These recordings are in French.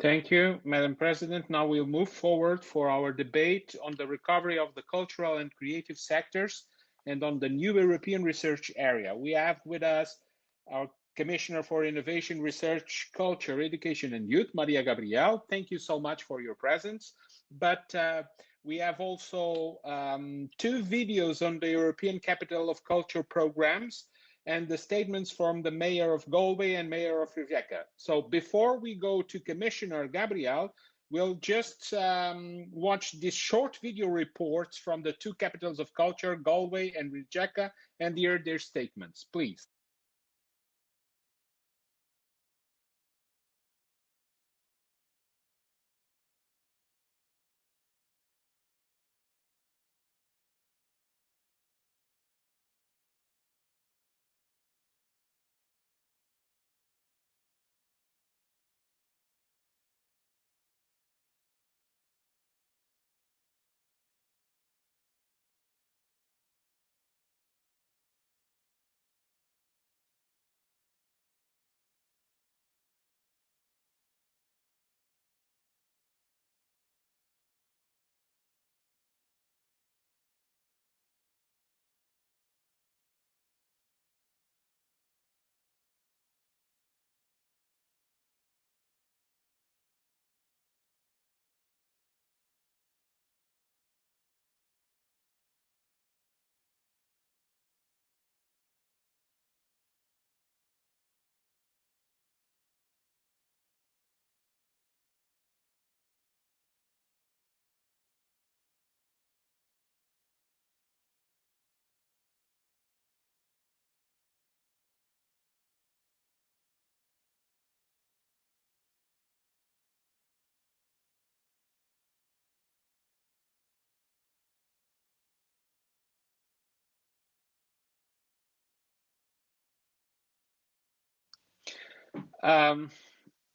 Thank you, Madam President. Now we'll move forward for our debate on the recovery of the cultural and creative sectors and on the new European research area. We have with us our Commissioner for Innovation, Research, Culture, Education and Youth, Maria Gabriel. Thank you so much for your presence. But uh, we have also um, two videos on the European Capital of Culture programs and the statements from the Mayor of Galway and Mayor of Rijeka. So before we go to Commissioner Gabriel, we'll just um, watch these short video reports from the two capitals of culture, Galway and Rijeka, and hear their statements, please. Um,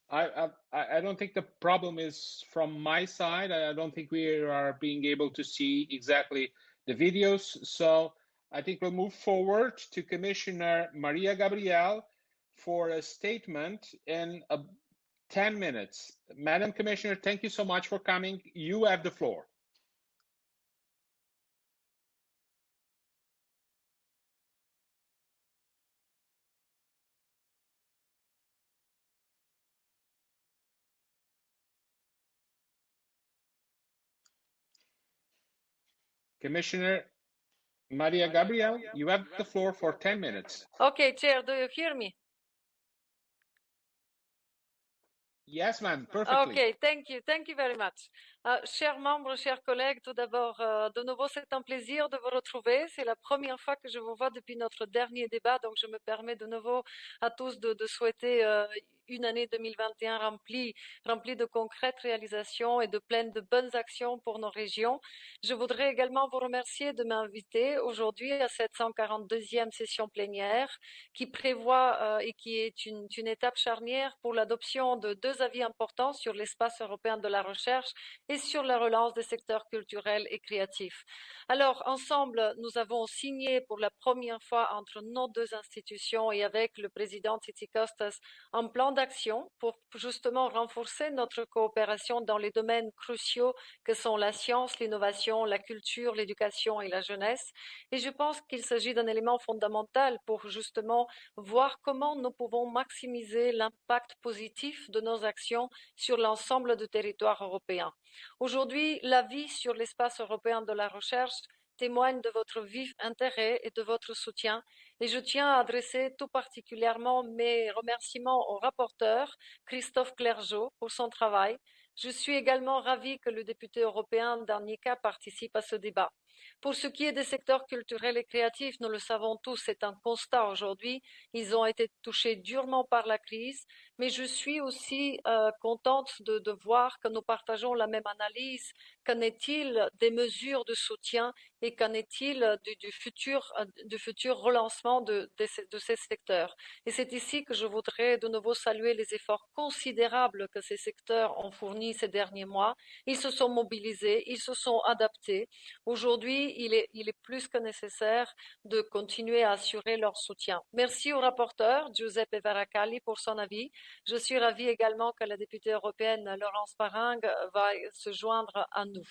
I, I, I don't think the problem is from my side. I don't think we are being able to see exactly the videos. So I think we'll move forward to Commissioner Maria Gabriel for a statement in a 10 minutes. Madam Commissioner, thank you so much for coming. You have the floor. Commissioner Maria Gabriel, you have the floor for 10 minutes. Okay, Chair, do you hear me? Yes, ma'am, perfectly. Okay, thank you, thank you very much. Uh, chers membres, chers collègues, tout d'abord, euh, de nouveau, c'est un plaisir de vous retrouver. C'est la première fois que je vous vois depuis notre dernier débat, donc je me permets de nouveau à tous de, souhaiter euh, une année 2021 remplie, de concrètes réalisations et de pleine de bonnes actions pour nos régions. Je voudrais également vous remercier de m'inviter aujourd'hui à cette 142e session plénière qui prévoit euh, et qui est une, étape charnière pour l'adoption de deux avis importants sur l'espace européen de la recherche sur la relance des secteurs culturels et créatifs. Alors, ensemble, nous avons signé pour la première fois entre nos deux institutions et avec le président Titi Kostas un plan d'action pour justement renforcer notre coopération dans les domaines cruciaux que sont la science, l'innovation, la culture, l'éducation et la jeunesse. Et je pense qu'il s'agit d'un élément fondamental pour justement voir comment nous pouvons maximiser l'impact positif de nos actions sur l'ensemble du territoire européen. Aujourd'hui, l'avis sur l'espace européen de la recherche témoigne de votre vif intérêt et de votre soutien et je tiens à adresser tout particulièrement mes remerciements au rapporteur Christophe Clergeau pour son travail. Je suis également ravie que le député européen d'Arnica participe à ce débat. Pour ce qui est des secteurs culturels et créatifs, nous le savons tous, c'est un constat aujourd'hui. Ils ont été touchés durement par la crise, mais je suis aussi euh, contente de, voir que nous partageons la même analyse. Qu'en est-il des mesures de soutien et qu'en est-il du, du, futur, relancement de, ces, secteurs? Et c'est ici que je voudrais de nouveau saluer les efforts considérables que ces secteurs ont fournis ces derniers mois. Ils se sont mobilisés, ils se sont adaptés. Aujourd'hui, il est, il est plus que nécessaire de continuer à assurer leur soutien. Merci au rapporteur Giuseppe Varacalli pour son avis Je suis ravie également que la députée européenne Laurence Paringue va se joindre à nous.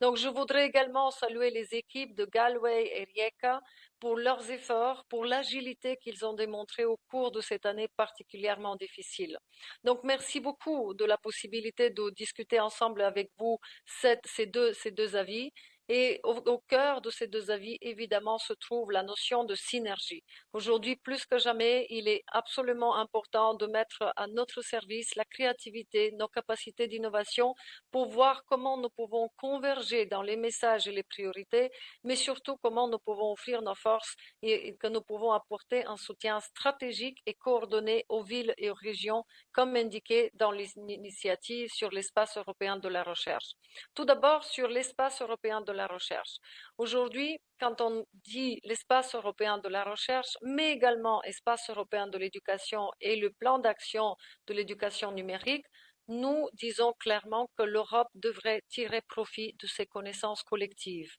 Donc, je voudrais également saluer les équipes de Galway et Rijeka pour leurs efforts, pour l'agilité qu'ils ont démontré au cours de cette année particulièrement difficile. Donc, merci beaucoup de la possibilité de discuter ensemble avec vous ces deux avis. Et au, cœur de ces deux avis, évidemment, se trouve la notion de synergie. Aujourd'hui, plus que jamais, il est absolument important de mettre à notre service la créativité, nos capacités d'innovation pour voir comment nous pouvons converger dans les messages et les priorités, mais surtout comment nous pouvons offrir nos forces et que nous pouvons apporter un soutien stratégique et coordonné aux villes et aux régions, comme indiqué dans l'initiative sur l'espace européen de la recherche. Tout d'abord, sur l'espace européen de la recherche. Aujourd'hui, quand on dit l'espace européen de la recherche, mais également espace européen de l'éducation et le plan d'action de l'éducation numérique, nous disons clairement que l'Europe devrait tirer profit de ces connaissances collectives.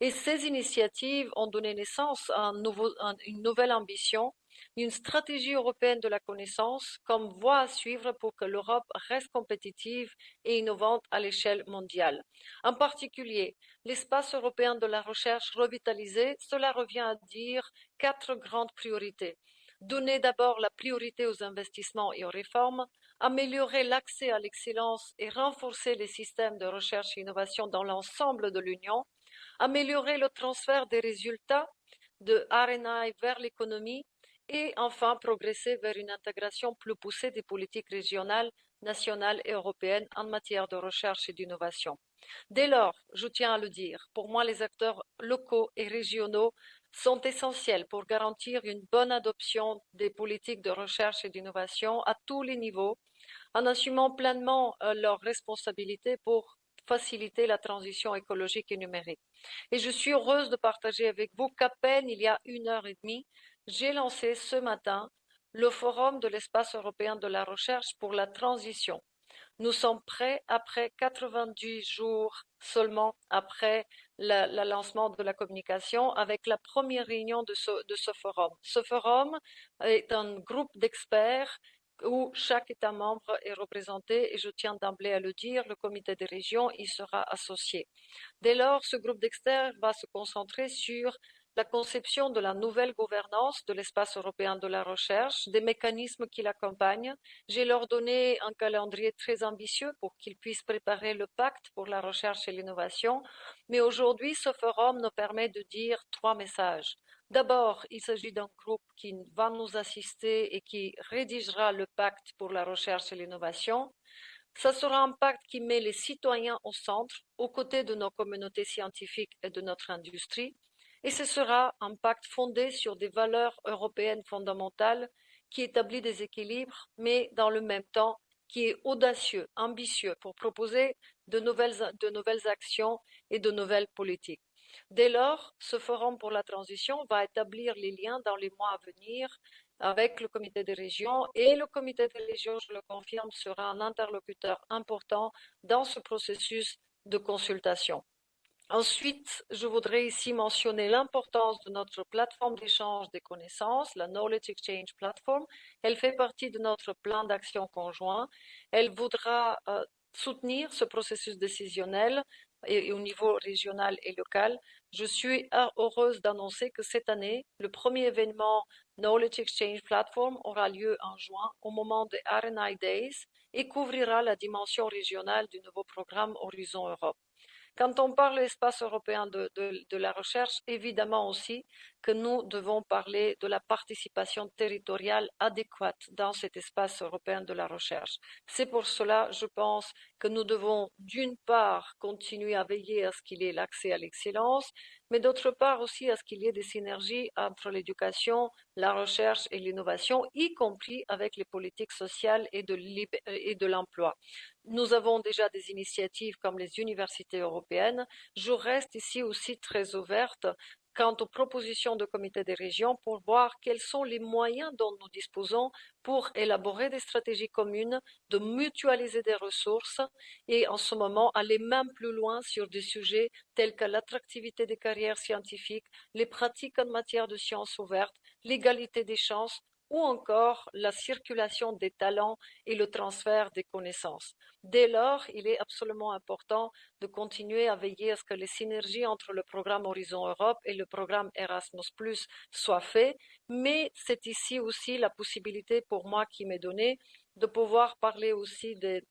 Et ces initiatives ont donné naissance à, une nouvelle ambition, une stratégie européenne de la connaissance comme voie à suivre pour que l'Europe reste compétitive et innovante à l'échelle mondiale. En particulier, l'espace européen de la recherche revitalisé, cela revient à dire quatre grandes priorités. Donner d'abord la priorité aux investissements et aux réformes, améliorer l'accès à l'excellence et renforcer les systèmes de recherche et innovation dans l'ensemble de l'Union, améliorer le transfert des résultats de RNI vers l'économie et enfin progresser vers une intégration plus poussée des politiques régionales, nationales et européennes en matière de recherche et d'innovation. Dès lors, je tiens à le dire, pour moi les acteurs locaux et régionaux sont essentiels pour garantir une bonne adoption des politiques de recherche et d'innovation à tous les niveaux, en assumant pleinement euh, leurs responsabilités pour faciliter la transition écologique et numérique. Et je suis heureuse de partager avec vous qu'à peine il y a une heure et demie, j'ai lancé ce matin le Forum de l'espace européen de la recherche pour la transition. Nous sommes prêts après 90 jours seulement après le lancement de la communication avec la première réunion de ce, forum. Ce forum est un groupe d'experts où chaque État membre est représenté et je tiens d'emblée à le dire, le comité des régions y sera associé. Dès lors, ce groupe d'experts va se concentrer sur la conception de la nouvelle gouvernance de l'espace européen de la recherche, des mécanismes qui l'accompagnent. J'ai leur donné un calendrier très ambitieux pour qu'ils puissent préparer le pacte pour la recherche et l'innovation. Mais aujourd'hui, ce forum nous permet de dire trois messages. D'abord, il s'agit d'un groupe qui va nous assister et qui rédigera le pacte pour la recherche et l'innovation. Ce sera un pacte qui met les citoyens au centre, aux côtés de nos communautés scientifiques et de notre industrie et ce sera un pacte fondé sur des valeurs européennes fondamentales qui établit des équilibres, mais dans le même temps qui est audacieux, ambitieux pour proposer de nouvelles, de nouvelles actions et de nouvelles politiques. Dès lors, ce forum pour la transition va établir les liens dans les mois à venir avec le comité des régions et le comité des régions, je le confirme, sera un interlocuteur important dans ce processus de consultation. Ensuite, je voudrais ici mentionner l'importance de notre plateforme d'échange des connaissances, la Knowledge Exchange Platform. Elle fait partie de notre plan d'action conjoint. Elle voudra euh, soutenir ce processus décisionnel au niveau régional et local. Je suis heureuse d'annoncer que cette année, le premier événement Knowledge Exchange Platform aura lieu en juin au moment des RNI Days et couvrira la dimension régionale du nouveau programme Horizon Europe. Quand on parle espace européen de, la recherche, évidemment aussi que nous devons parler de la participation territoriale adéquate dans cet espace européen de la recherche. C'est pour cela, je pense, que nous devons d'une part continuer à veiller à ce qu'il y ait l'accès à l'excellence, mais d'autre part aussi à ce qu'il y ait des synergies entre l'éducation, la recherche et l'innovation, y compris avec les politiques sociales et de l'emploi. Nous avons déjà des initiatives comme les universités européennes. Je reste ici aussi très ouverte quant aux propositions de comité des régions pour voir quels sont les moyens dont nous disposons pour élaborer des stratégies communes, de mutualiser des ressources et en ce moment aller même plus loin sur des sujets tels que l'attractivité des carrières scientifiques, les pratiques en matière de sciences ouvertes, l'égalité des chances, ou encore la circulation des talents et le transfert des connaissances. Dès lors, il est absolument important de continuer à veiller à ce que les synergies entre le programme Horizon Europe et le programme Erasmus soient faites, mais c'est ici aussi la possibilité pour moi qui m'est donnée de pouvoir parler aussi des,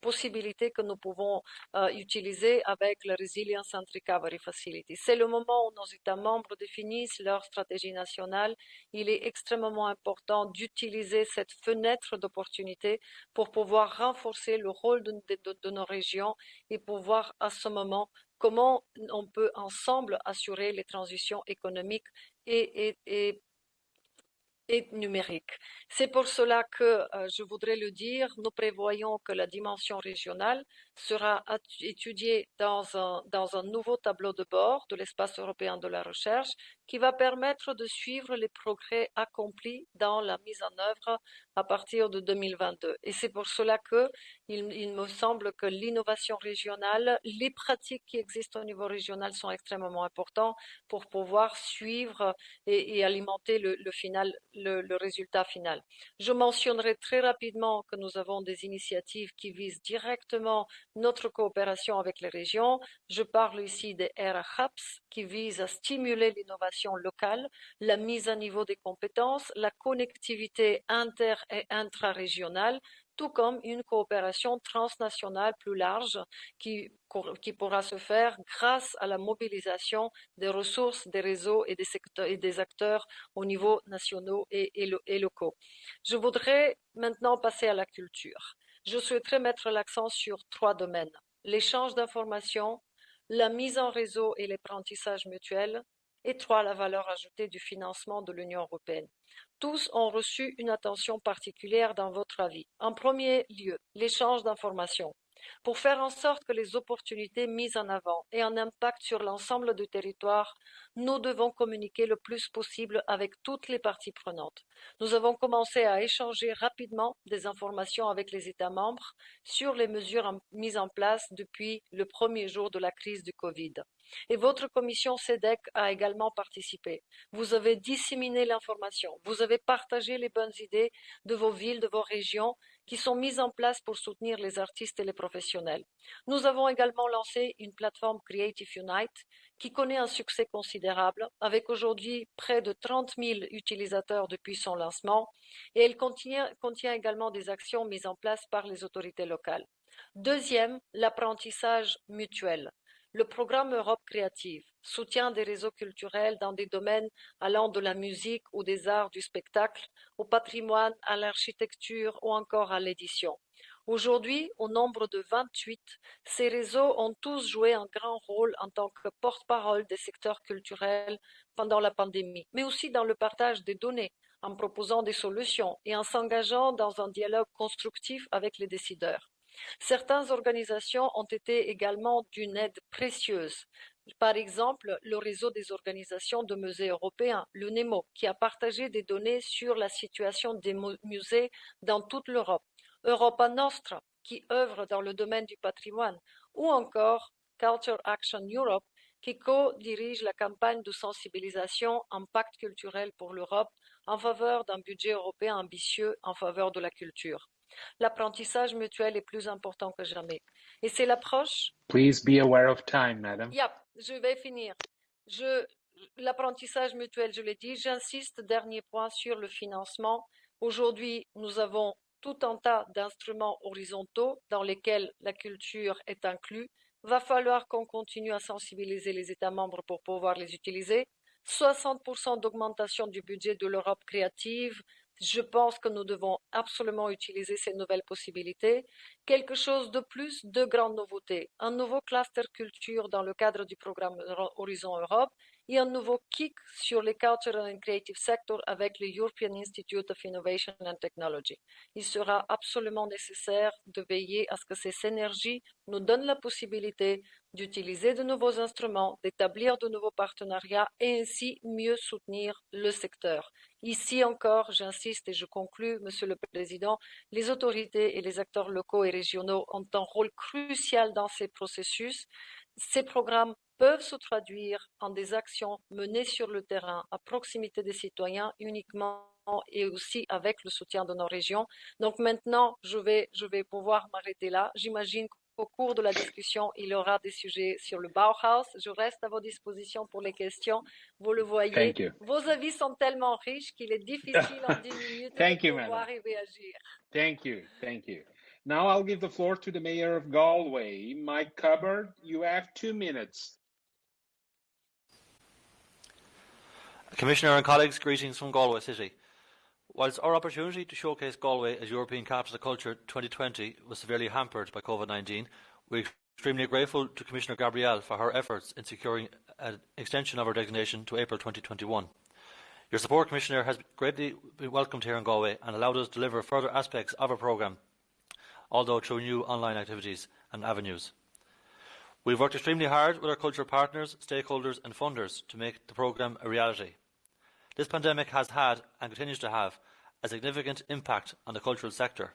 possibilités que nous pouvons euh, utiliser avec la Resilience and Recovery Facility. C'est le moment où nos États membres définissent leur stratégie nationale. Il est extrêmement important d'utiliser cette fenêtre d'opportunité pour pouvoir renforcer le rôle de, nos régions et pouvoir à ce moment comment on peut ensemble assurer les transitions économiques et, et et numérique. C'est pour cela que, euh, je voudrais le dire, nous prévoyons que la dimension régionale sera étudiée dans un, dans un nouveau tableau de bord de l'espace européen de la recherche qui va permettre de suivre les progrès accomplis dans la mise en œuvre à partir de 2022. Et c'est pour cela que il, me semble que l'innovation régionale, les pratiques qui existent au niveau régional sont extrêmement importantes pour pouvoir suivre et, alimenter le, final, le, résultat final. Je mentionnerai très rapidement que nous avons des initiatives qui visent directement notre coopération avec les régions. Je parle ici des RHAPS qui visent à stimuler l'innovation locale, la mise à niveau des compétences, la connectivité inter et intra-régionale, tout comme une coopération transnationale plus large qui, pourra se faire grâce à la mobilisation des ressources, des réseaux et des, et acteurs au niveau nationaux et, et, locaux. Je voudrais maintenant passer à la culture. Je souhaiterais mettre l'accent sur trois domaines. L'échange d'informations, la mise en réseau et l'apprentissage mutuel, et trois, la valeur ajoutée du financement de l'Union européenne. Tous ont reçu une attention particulière dans votre avis. En premier lieu, l'échange d'informations. Pour faire en sorte que les opportunités mises en avant aient un impact sur l'ensemble du territoire, nous devons communiquer le plus possible avec toutes les parties prenantes. Nous avons commencé à échanger rapidement des informations avec les États membres sur les mesures mises en place depuis le premier jour de la crise du Covid. Et votre commission SEDEC a également participé. Vous avez disséminé l'information, vous avez partagé les bonnes idées de vos villes, de vos régions qui sont mises en place pour soutenir les artistes et les professionnels. Nous avons également lancé une plateforme Creative Unite qui connaît un succès considérable, avec aujourd'hui près de 30 000 utilisateurs depuis son lancement, et elle contient, également des actions mises en place par les autorités locales. Deuxième, l'apprentissage mutuel. Le programme Europe créative soutient des réseaux culturels dans des domaines allant de la musique ou des arts du spectacle, au patrimoine, à l'architecture ou encore à l'édition. Aujourd'hui, au nombre de 28, ces réseaux ont tous joué un grand rôle en tant que porte-parole des secteurs culturels pendant la pandémie, mais aussi dans le partage des données, en proposant des solutions et en s'engageant dans un dialogue constructif avec les décideurs. Certaines organisations ont été également d'une aide précieuse. Par exemple, le réseau des organisations de musées européens, le NEMO, qui a partagé des données sur la situation des musées dans toute l'Europe, Europa Nostra, qui œuvre dans le domaine du patrimoine, ou encore Culture Action Europe, qui co-dirige la campagne de sensibilisation Impact culturel pour l'Europe en faveur d'un budget européen ambitieux en faveur de la culture. L'apprentissage mutuel est plus important que jamais. Et c'est l'approche? Please be aware of time, madam. Yep, je vais finir. L'apprentissage mutuel, je l'ai dit. J'insiste, dernier point, sur le financement. Aujourd'hui, nous avons tout un tas d'instruments horizontaux dans lesquels la culture est inclue. Va falloir qu'on continue à sensibiliser les États membres pour pouvoir les utiliser. 60% d'augmentation du budget de l'Europe créative, je pense que nous devons absolument utiliser ces nouvelles possibilités. Quelque chose de plus, de grandes nouveautés. Un nouveau cluster culture dans le cadre du programme Horizon Europe et un nouveau kick sur les cultural and creative sector avec le European Institute of Innovation and Technology. Il sera absolument nécessaire de veiller à ce que ces synergies nous donnent la possibilité d'utiliser de nouveaux instruments, d'établir de nouveaux partenariats et ainsi mieux soutenir le secteur. Ici encore, j'insiste et je conclus, Monsieur le Président, les autorités et les acteurs locaux et régionaux ont un rôle crucial dans ces processus. Ces programmes peuvent se traduire en des actions menées sur le terrain à proximité des citoyens uniquement et aussi avec le soutien de nos régions. Donc maintenant, je vais, je vais pouvoir m'arrêter là. J'imagine qu'au cours de la discussion, il y aura des sujets sur le Bauhaus. Je reste à vos dispositions pour les questions. Vous le voyez, vos avis sont tellement riches qu'il est difficile en 10 minutes Thank de you, pouvoir y réagir. Thank you. Thank you. Now I'll give the floor to the mayor of Galway, Mike Cubbard. You have two minutes. Commissioner and colleagues, greetings from Galway City. Whilst our opportunity to showcase Galway as European Capital of Culture 2020 was severely hampered by COVID-19, we are extremely grateful to Commissioner Gabrielle for her efforts in securing an extension of our designation to April 2021. Your support, Commissioner, has greatly been welcomed here in Galway and allowed us to deliver further aspects of our programme, although through new online activities and avenues. We have worked extremely hard with our cultural partners, stakeholders and funders to make the programme a reality. This pandemic has had, and continues to have, a significant impact on the cultural sector.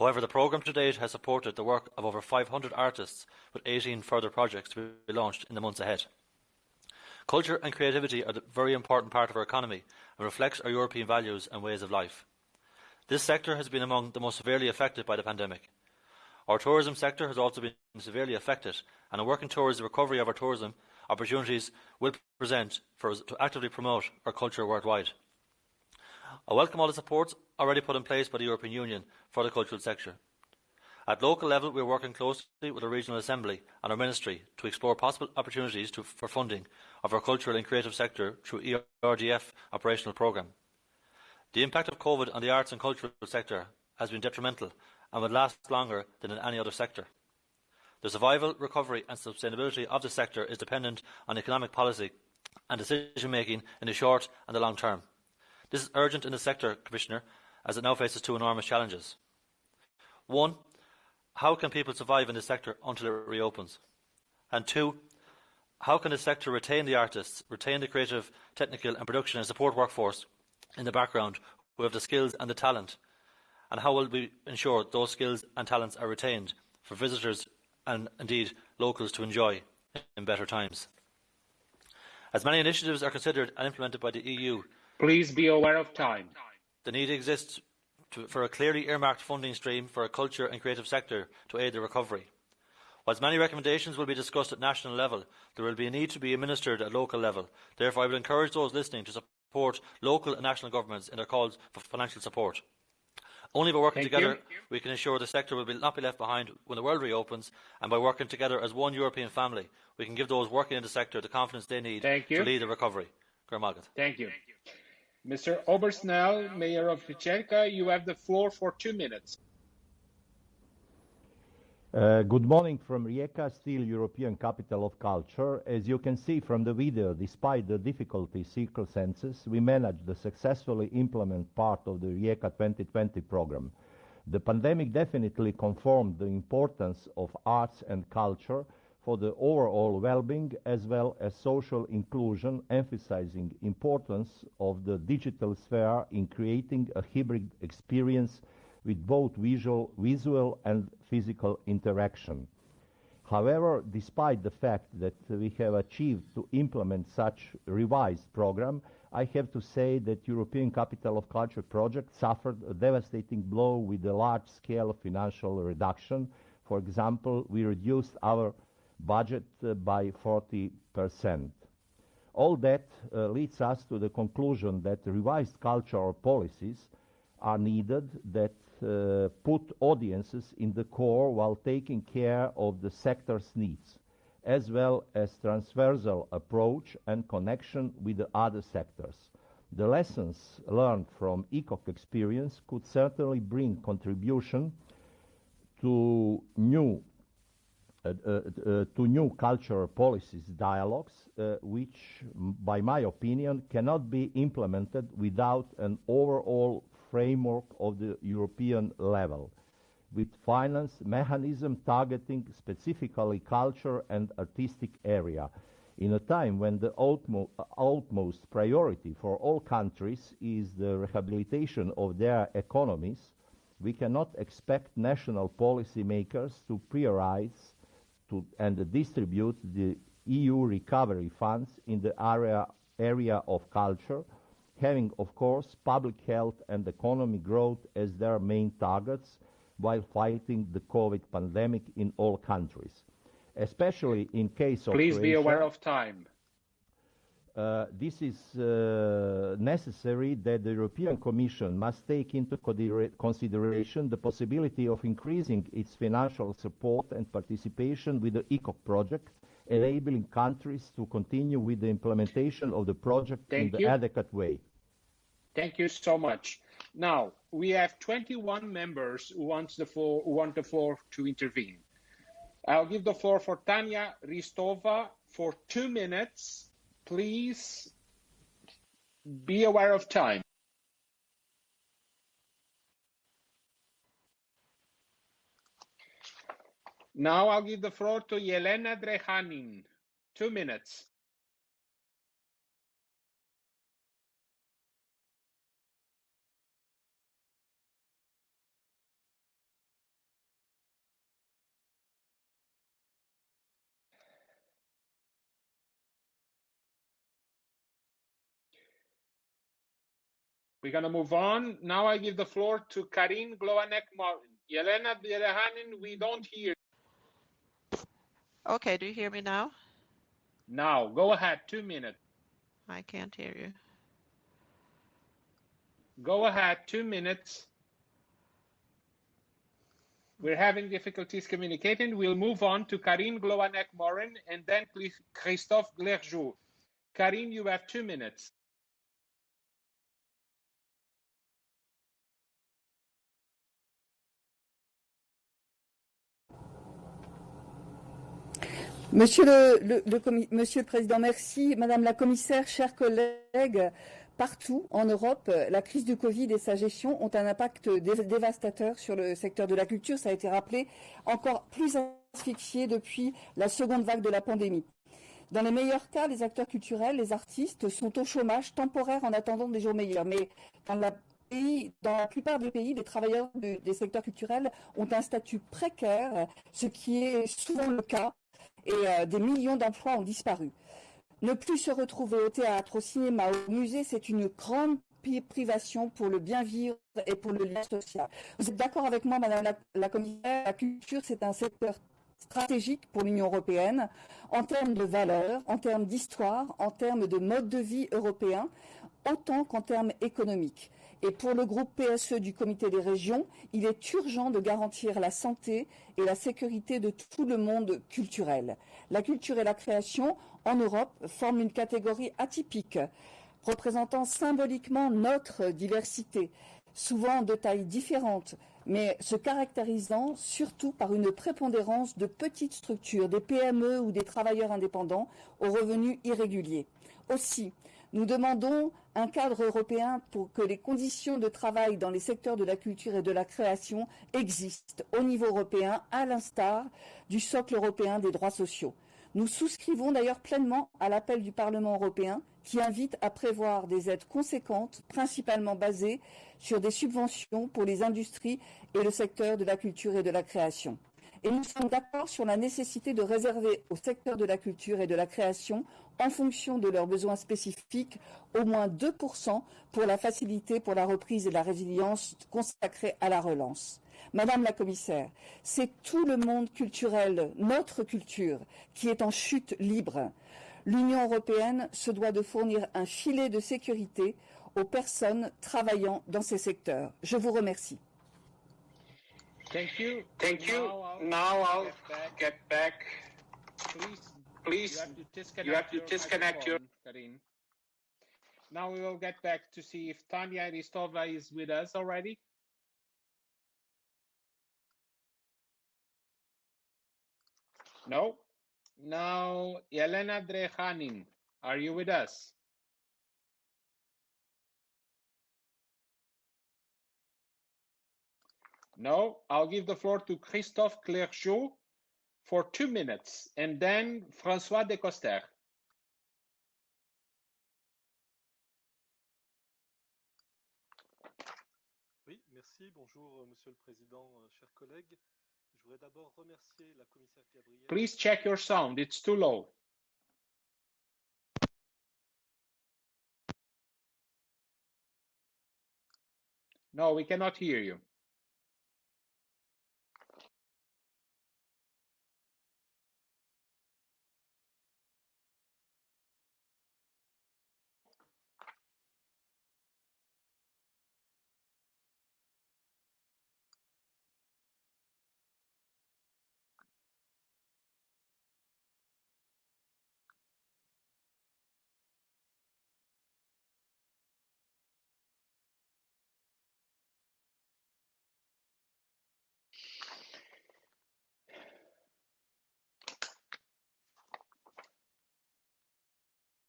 However, the programme to date has supported the work of over 500 artists, with 18 further projects to be launched in the months ahead. Culture and creativity are a very important part of our economy and reflects our European values and ways of life. This sector has been among the most severely affected by the pandemic. Our tourism sector has also been severely affected, and in working towards the recovery of our tourism, opportunities will present for us to actively promote our culture worldwide. I welcome all the supports already put in place by the European Union for the cultural sector. At local level, we are working closely with the Regional Assembly and our Ministry to explore possible opportunities to, for funding of our cultural and creative sector through ERDF operational programme. The impact of COVID on the arts and cultural sector has been detrimental and would last longer than in any other sector. The survival, recovery and sustainability of the sector is dependent on economic policy and decision making in the short and the long term. This is urgent in the sector, Commissioner, as it now faces two enormous challenges. One, how can people survive in the sector until it reopens? And two, how can the sector retain the artists, retain the creative, technical and production and support workforce in the background who have the skills and the talent? And how will we ensure those skills and talents are retained for visitors and indeed locals to enjoy in better times? As many initiatives are considered and implemented by the EU, Please be aware of time. the need exists to, for a clearly earmarked funding stream for a culture and creative sector to aid the recovery. Whilst many recommendations will be discussed at national level, there will be a need to be administered at local level. Therefore, I would encourage those listening to support local and national governments in their calls for financial support. Only by working Thank together you. we can ensure the sector will be, not be left behind when the world reopens, and by working together as one European family, we can give those working in the sector the confidence they need Thank you. to lead the recovery. Thank you. Mr. Obersnell, Mayor of Vichenka, you have the floor for two minutes. Uh, good morning from Rijeka, still European capital of culture. As you can see from the video, despite the difficulty circumstances, we managed to successfully implement part of the Rijeka 2020 program. The pandemic definitely confirmed the importance of arts and culture for the overall well-being as well as social inclusion, emphasizing importance of the digital sphere in creating a hybrid experience with both visual, visual and physical interaction. However, despite the fact that we have achieved to implement such revised program, I have to say that European Capital of Culture project suffered a devastating blow with a large-scale financial reduction. For example, we reduced our budget uh, by 40 percent. All that uh, leads us to the conclusion that revised cultural policies are needed that put audiences in the core while taking care of the sector's needs, as well as transversal approach and connection with the other sectors. The lessons learned from ECOC experience could certainly bring contribution to new uh, uh, uh, to new cultural policies dialogues, uh, which, by my opinion, cannot be implemented without an overall framework of the European level, with finance mechanism targeting specifically culture and artistic area. In a time when the utmo- utmost priority for all countries is the rehabilitation of their economies, we cannot expect national policymakers to prioritize to, and distribute the EU recovery funds in the area, area of culture having, of course, public health and economic growth as their main targets while fighting the COVID pandemic in all countries. Especially in case of Please be aware of time. uh, this is uh, necessary that the European Commission must take into consideration the possibility of increasing its financial support and participation with the ECOC project, enabling countries to continue with the implementation of the project in Thank the you. adequate way. Thank you so much. Now we have 21 members who want the floor, who want the floor to intervene. I'll give the floor for Tanya Ristova for two minutes. Please be aware of time. Now I'll give the floor to Yelena Drehanin. Two minutes. We're going to move on. Now I give the floor to Karin Gloanek Martin. Yelena Drehanin, we don't hear. Okay, do you hear me now? Now, go ahead, two minutes. I can't hear you. Go ahead, two minutes. We're having difficulties communicating. We'll move on to Karine Gloanek Morin and then Christophe Glerjoux. Karine, you have two minutes. Monsieur le, Monsieur le Président, merci. Madame la Commissaire, chers collègues, partout en Europe, la crise du Covid et sa gestion ont un impact dé- dévastateur sur le secteur de la culture. Ça a été rappelé, encore plus asphyxié depuis la seconde vague de la pandémie. Dans les meilleurs cas, les acteurs culturels, les artistes sont au chômage temporaire en attendant des jours meilleurs. Mais dans la, dans la plupart des pays, les travailleurs des secteurs culturels ont un statut précaire, ce qui est souvent le cas et euh, des millions d'emplois ont disparu. Ne plus se retrouver au théâtre, au cinéma, au musée, c'est une grande privation pour le bien vivre et pour le lien social. Vous êtes d'accord avec moi, Madame la, la commissaire, la culture, c'est un secteur stratégique pour l'Union européenne en termes de valeurs, en termes d'histoire, en termes de mode de vie européen, autant qu'en termes économiques. Et pour le groupe PSE du Comité des régions, il est urgent de garantir la santé et la sécurité de tout le monde culturel. La culture et la création en Europe forment une catégorie atypique, représentant symboliquement notre diversité, souvent de tailles différentes, mais se caractérisant surtout par une prépondérance de petites structures, des PME ou des travailleurs indépendants aux revenus irréguliers. Aussi, nous demandons un cadre européen pour que les conditions de travail dans les secteurs de la culture et de la création existent au niveau européen, à l'instar du socle européen des droits sociaux. Nous souscrivons d'ailleurs pleinement à l'appel du Parlement européen qui invite à prévoir des aides conséquentes, principalement basées sur des subventions pour les industries et le secteur de la culture et de la création. Et nous sommes d'accord sur la nécessité de réserver au secteur de la culture et de la création, en fonction de leurs besoins spécifiques, au moins 2% pour la facilité pour la reprise et la résilience consacrée à la relance. Madame la commissaire, c'est tout le monde culturel, notre culture, qui est en chute libre. L'Union européenne se doit de fournir un filet de sécurité aux personnes travaillant dans ces secteurs. Je vous remercie. Thank you. Thank you. Now I'll Now I'll get back. get back. Please, Please, you have to disconnect, you have to your, disconnect your- Karin. Now we will get back to see if Tanya Ristova is with us already. No. Now, Elena Drehanin, are you with us? No. I'll give the floor to Christophe Clergeau for two minutes, and then François Decoster. Oui, merci. Bonjour, euh, Monsieur le Président, euh, chers collègues. Je voudrais d'abord remercier la commissaire Gabriel. Please check your sound. It's too low. No, we cannot hear you.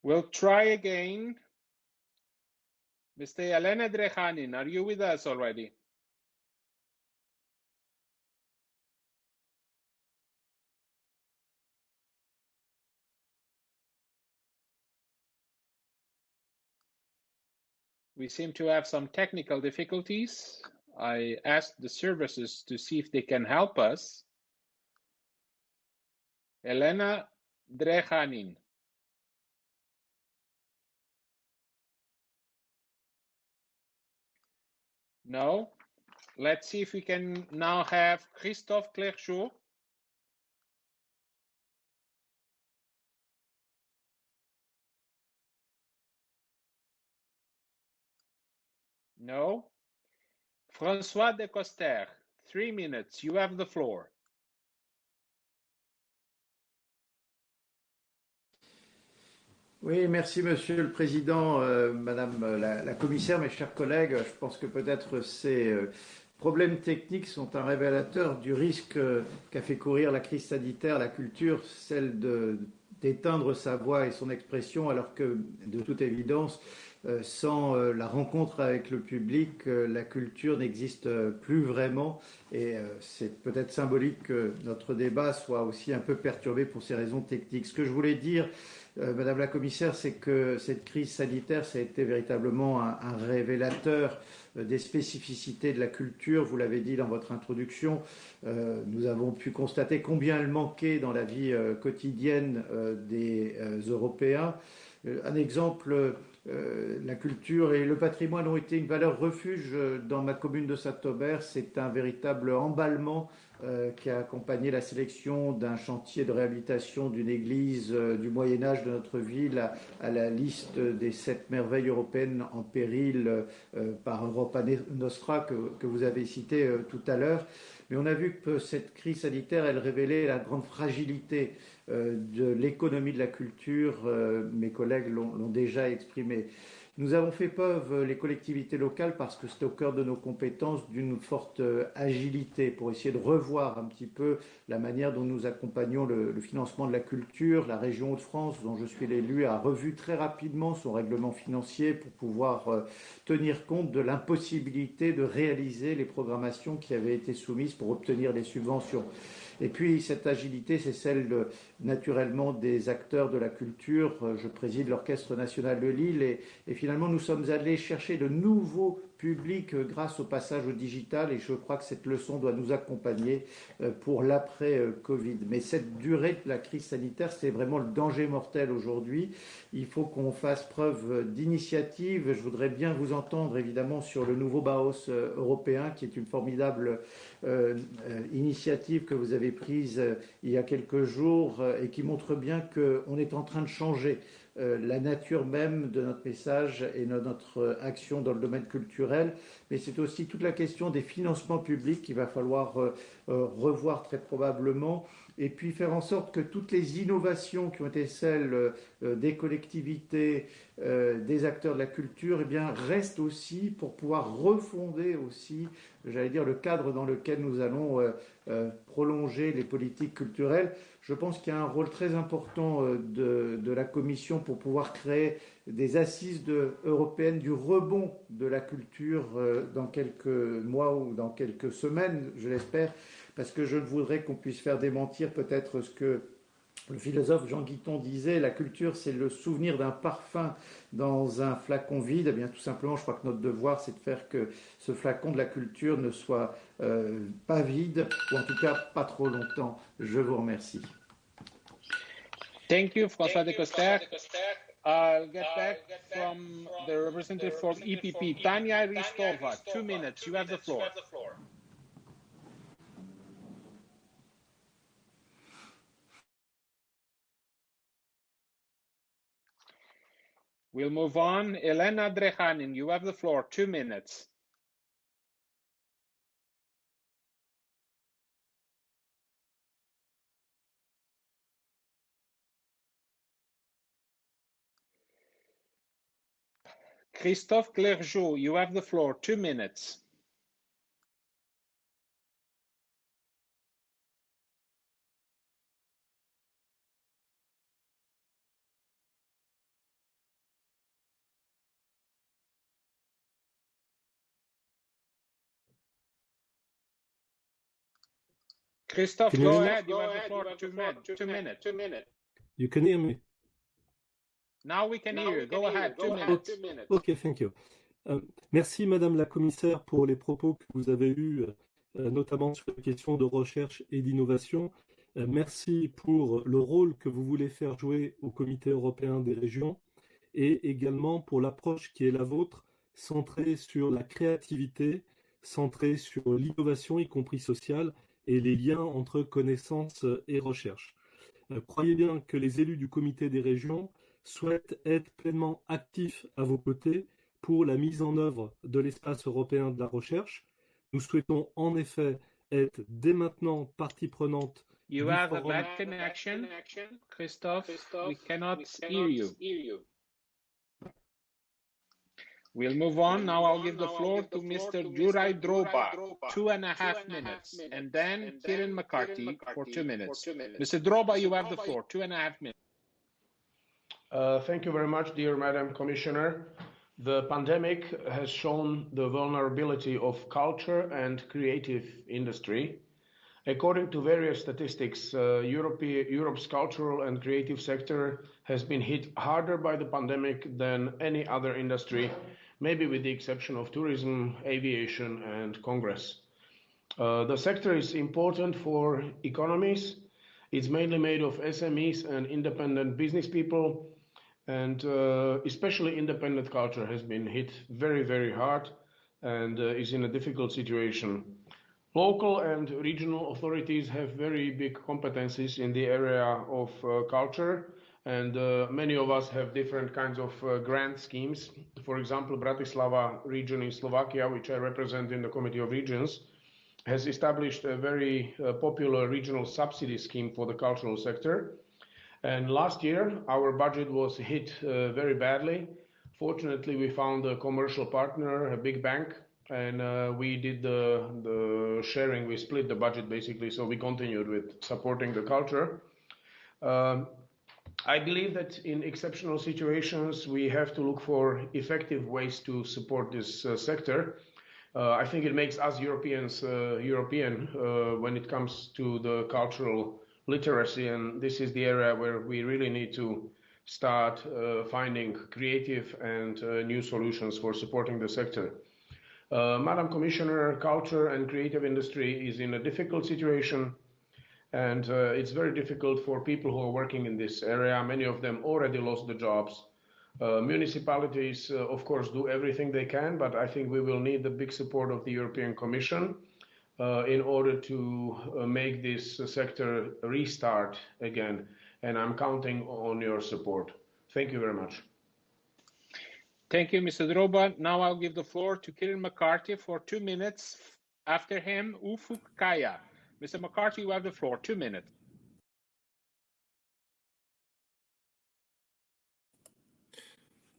We'll try again. Mr. Elena Drehanin, are you with us already? We seem to have some technical difficulties. I asked the services to see if they can help us. Elena Drehanin. No. Let's see if we can now have Christophe Clerchot. No. Francois de Coster, three minutes. You have the floor. Oui, merci Monsieur le Président, euh, Madame la, la, Commissaire, mes chers collègues. Je pense que peut-être ces euh, problèmes techniques sont un révélateur du risque euh, qu'a fait courir la crise sanitaire, la culture, celle d'éteindre sa voix et son expression, alors que, de toute évidence, euh, sans euh, la rencontre avec le public, la culture n'existe plus vraiment. Et c'est peut-être symbolique que notre débat soit aussi un peu perturbé pour ces raisons techniques. Ce que je voulais dire, euh, Madame la Commissaire, c'est que cette crise sanitaire, ça a été véritablement un, révélateur euh, des spécificités de la culture. Vous l'avez dit dans votre introduction, euh, nous avons pu constater combien elle manquait dans la vie euh, quotidienne euh, des euh, Européens. un exemple, la culture et le patrimoine ont été une valeur refuge dans ma commune de Saint-Aubert. C'est un véritable emballement euh, qui a accompagné la sélection d'un chantier de réhabilitation d'une église euh, du Moyen Âge de notre ville à, la liste des sept merveilles européennes en péril euh, par Europa Nostra que, que vous avez cité euh, tout à l'heure. Mais on a vu que cette crise sanitaire, elle révélait la grande fragilité euh, de l'économie de la culture. Euh, mes collègues l'ont déjà exprimé. Nous avons fait preuve, les collectivités locales, parce que c'est au cœur de nos compétences, d'une forte agilité pour essayer de revoir un petit peu la manière dont nous accompagnons le, financement de la culture. La région Hauts-de-France, dont je suis l'élu, a revu très rapidement son règlement financier pour pouvoir euh, tenir compte de l'impossibilité de réaliser les programmations qui avaient été soumises pour obtenir les subventions. Et puis cette agilité, c'est celle de, naturellement des acteurs de la culture. Je préside l'Orchestre national de Lille et, finalement nous sommes allés chercher de nouveaux publics grâce au passage au digital et je crois que cette leçon doit nous accompagner pour l'après-Covid. Mais cette durée de la crise sanitaire, c'est vraiment le danger mortel aujourd'hui. Il faut qu'on fasse preuve d'initiative. Je voudrais bien vous entendre évidemment sur le nouveau Baos européen qui est une formidable euh, initiative que vous avez prise euh, il y a quelques jours euh, et qui montre bien qu'on est en train de changer euh, la nature même de notre message et de notre action dans le domaine culturel. Mais c'est aussi toute la question des financements publics qu'il va falloir euh, euh, revoir très probablement et puis faire en sorte que toutes les innovations qui ont été celles euh, des collectivités, euh, des acteurs de la culture, eh bien, restent aussi pour pouvoir refonder aussi, j'allais dire, le cadre dans lequel nous allons euh, euh, prolonger les politiques culturelles. Je pense qu'il y a un rôle très important de, de, la Commission pour pouvoir créer des assises européennes du rebond de la culture dans quelques mois ou dans quelques semaines, je l'espère parce que je voudrais qu'on puisse faire démentir peut-être ce que le philosophe Jean Guiton disait, la culture c'est le souvenir d'un parfum dans un flacon vide. Eh bien tout simplement, je crois que notre devoir c'est de faire que ce flacon de la culture ne soit euh, pas vide, ou en tout cas pas trop longtemps. Je vous remercie. Thank you, François de Coster. I'll get back from the representative for EPP, Tanya Ristova. Two minutes. You have the floor. We'll move on. Elena Drehanin, you have the floor. Two minutes. Christophe Clergeau, you have the floor. Two minutes. Christophe, you go ahead. You have the floor. Two, min- two minutes. Two minutes. You can hear me? Now we can hear you. Go ahead. Two minutes. Ok, thank you. Euh, merci Madame la Commissaire pour les propos que vous avez eus, euh, notamment sur les questions de recherche et d'innovation. Euh, merci pour le rôle que vous voulez faire jouer au Comité européen des régions et également pour l'approche qui est la vôtre, centrée sur la créativité, centrée sur l'innovation, y compris sociale, et les liens entre connaissance et recherche. Croyez bien que les élus du Comité des régions souhaitent être pleinement actifs à vos côtés pour la mise en œuvre de l'espace européen de la recherche. Nous souhaitons en effet être dès maintenant partie prenante You du have a forum. bad connection, Christophe. We cannot hear you. We'll move on. Now I'll give the floor to Mr. Juraj Droba, two and a half minutes, and then Kieran McCarthy for two minutes. Mr. Droba, you have the floor, two and a half minutes. Uh, Thank you very much, dear Madam Commissioner. The pandemic has shown the vulnerability of culture and creative industry. According to various statistics, uh, Europe, Europe's cultural and creative sector has been hit harder by the pandemic than any other industry, maybe with the exception of tourism, aviation, and Congress. Uh, the sector is important for economies. It's mainly made of SMEs and independent business people, and uh, especially independent culture has been hit very, very hard and uh, is in a difficult situation. Local and regional authorities have very big competencies in the area of uh, culture, and uh, many of us have different kinds of uh, grant schemes. For example, Bratislava region in Slovakia, which I represent in the Committee of Regions, has established a very uh, popular regional subsidy scheme for the cultural sector. And last year, our budget was hit uh, very badly. Fortunately, we found a commercial partner, a big bank, and uh, we did the, sharing. We split the budget basically, so we continued with supporting the culture. Um, I believe that in exceptional situations, we have to look for effective ways to support this uh, sector. I think it makes us Europeans European when it comes to the cultural literacy, and this is the area where we really need to start uh, finding creative and uh, new solutions for supporting the sector. Uh, Madam Commissioner, culture and creative industry is in a difficult situation, and uh, it's very difficult for people who are working in this area. Many of them already lost the jobs. Uh, municipalities, uh, of course, do everything they can, but I think we will need the big support of the European Commission in order to uh, make this uh, sector restart again. And I'm counting on your support. Thank you very much. Thank you, Mr. Droba. Now I'll give the floor to Kieran McCarthy for two minutes. After him, Ufuk Kaya. Mr. McCarthy, you have the floor, two minutes.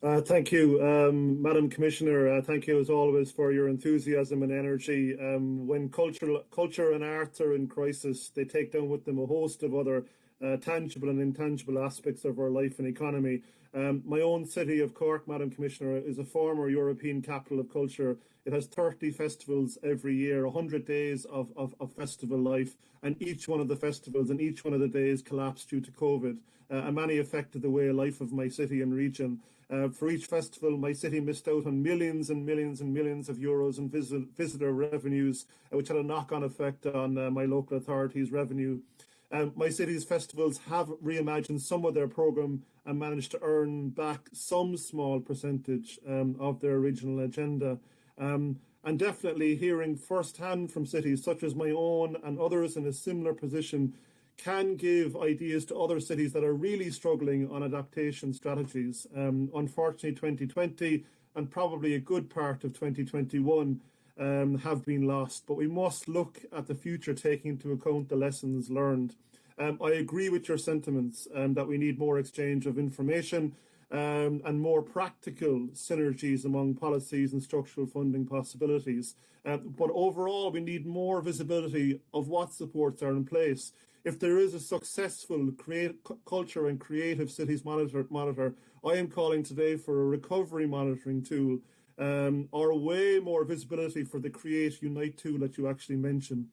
Uh, thank you, um, Madam Commissioner. Uh, thank you, as always, for your enthusiasm and energy. Um, when culture, culture and arts are in crisis, they take down with them a host of other uh, tangible and intangible aspects of our life and economy. Um, my own city of Cork, Madam Commissioner, is a former European capital of culture. It has 30 festivals every year, 100 days of, of, of festival life, and each one of the festivals and each one of the days collapsed due to COVID, uh, and many affected the way of life of my city and region. Uh, for each festival, my city missed out on millions and millions and millions of euros in visit, visitor revenues, uh, which had a knock-on effect on uh, my local authorities' revenue. Um, my city's festivals have reimagined some of their programme and managed to earn back some small percentage um, of their original agenda. Um, and definitely hearing firsthand from cities such as my own and others in a similar position can give ideas to other cities that are really struggling on adaptation strategies. Um, unfortunately, 2020 and probably a good part of 2021 um, have been lost, but we must look at the future taking into account the lessons learned. Um, I agree with your sentiments um, that we need more exchange of information um, and more practical synergies among policies and structural funding possibilities. Uh, but overall, we need more visibility of what supports are in place. If there is a successful create, culture and creative cities monitor, monitor, I am calling today for a recovery monitoring tool um, or way more visibility for the Create Unite tool that you actually mentioned.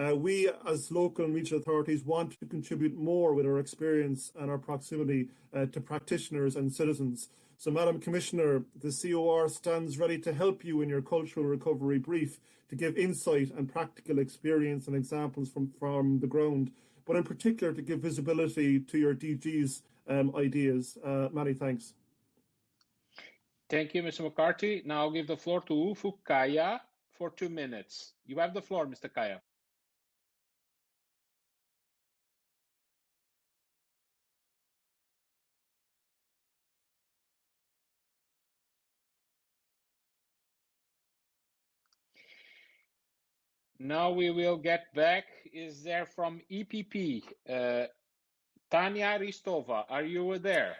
Uh, we, as local and regional authorities, want to contribute more with our experience and our proximity uh, to practitioners and citizens. So, Madam Commissioner, the COR stands ready to help you in your cultural recovery brief to give insight and practical experience and examples from, from the ground, but in particular to give visibility to your DG's um, ideas. Uh, many thanks. Thank you, Mr. McCarthy. Now I'll give the floor to Ufuk Kaya for two minutes. You have the floor, Mr. Kaya. Now we will get back. Is there from EPP? Uh, Tanya Ristova, are you there?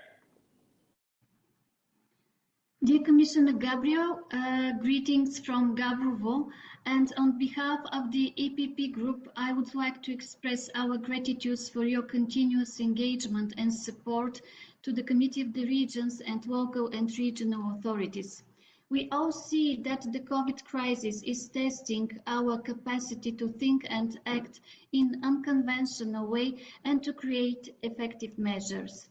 Dear Commissioner Gabriel, uh, greetings from Gabrovo. And on behalf of the EPP group, I would like to express our gratitude for your continuous engagement and support to the Committee of the Regions and local and regional authorities. We all see that the COVID crisis is testing our capacity to think and act in unconventional way and to create effective measures.